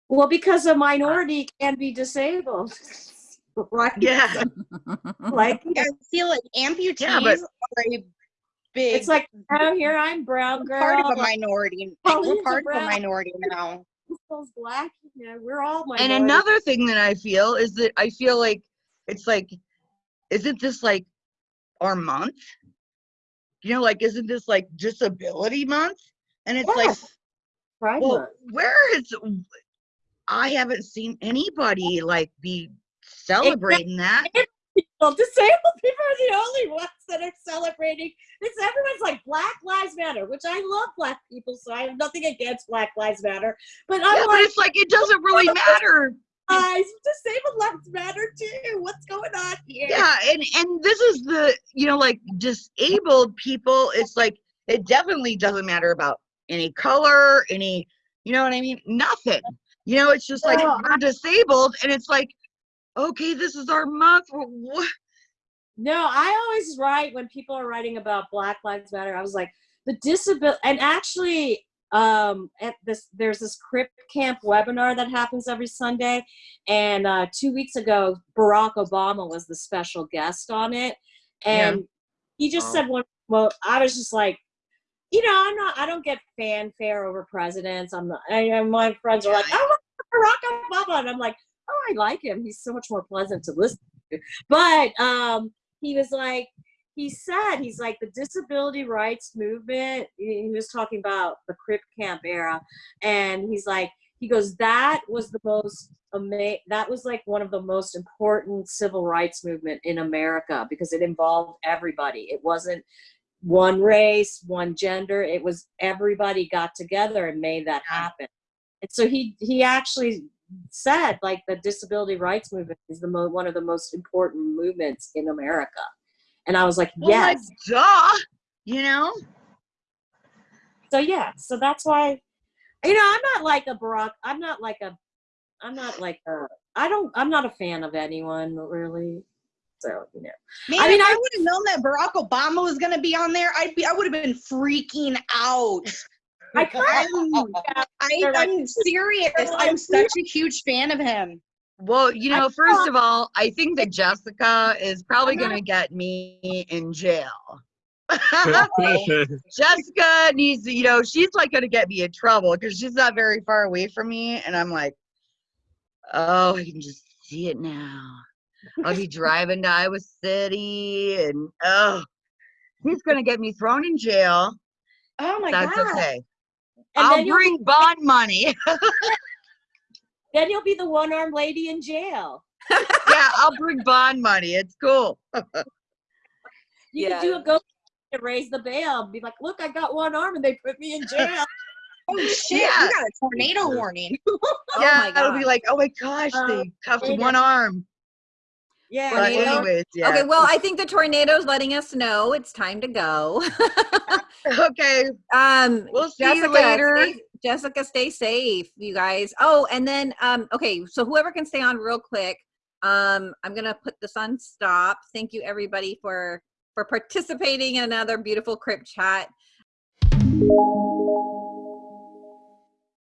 Well, because a minority can be disabled. right? yeah Like, I feel like amputees Yeah, but- are a big it's like, oh, here I'm brown girl. part of a minority. Like, we're a part of a minority now. those black, you know, we're all and another thing that i feel is that i feel like it's like isn't this like our month you know like isn't this like disability month and it's like Pride well Month. where is i haven't seen anybody like be celebrating that Well, disabled people are the only ones that are celebrating. It's everyone's like Black Lives Matter, which I love Black people, so I have nothing against Black Lives Matter. But I'm yeah, but like, it's like it doesn't really matter guys, disabled lives matter too. What's going on here? yeah and and this is the you know like disabled people it's like it definitely doesn't matter about any color any you know what i mean nothing you know it's just like we're disabled and it's like okay this is our month what No, I always write when people are writing about Black Lives Matter. I was like, the disability, and actually, um, at this there's this Crip Camp webinar that happens every Sunday, and uh, two weeks ago, Barack Obama was the special guest on it, and he just Oh. said one. Well, I was just like. You know, I'm not. I don't get fanfare over presidents. I'm not. I, and my friends are like, "Oh, Barack Obama," and I'm like, "Oh, I like him. He's so much more pleasant to listen to." But um, he was like he said he's like the disability rights movement he was talking about the crip camp era and he's like he goes that was the most ama- that was like one of the most important civil rights movement in america because it involved everybody it wasn't one race one gender it was everybody got together and made that happen and so he he actually said like the disability rights movement is the mo- one of the most important movements in America. And I was like, oh yes. duh you know so yeah, so that's why you know, I'm not like a Barack I'm not like a I'm not like a I don't I'm not a fan of anyone really. So, you know. Man, I mean, I I- would have known that Barack Obama was gonna be on there, I'd be I would have been freaking out. I kind I'm, I, I'm serious. I'm such a huge fan of him. well you know first of all i think that jessica is probably going to get me in jail Jessica needs to, you know, she's like gonna get me in trouble because she's not very far away from me. And I'm like, oh, I can just see it now. I'll be driving to Iowa City and oh, he's gonna get me thrown in jail. Oh my God. That's god. okay. And I'll then you'll, bring bond money. then you'll be the one armed lady in jail. yeah, I'll bring bond money. It's cool. You Yeah. can do a go to raise the bail. Be like, look, I got one arm and they put me in jail. Oh shit, Yeah. we got a tornado warning. Oh yeah, my it'll be like, oh my gosh, Um, they cuffed one arm. Yeah. But anyways, yeah. Okay, well, I think the tornado's letting us know it's time to go. okay. um, We'll see Jessica, you later. stay- Jessica, stay safe, you guys. Oh, and then um, okay, so whoever can stay on real quick, um, I'm gonna put this on stop. Thank you everybody for for participating in another beautiful crip chat.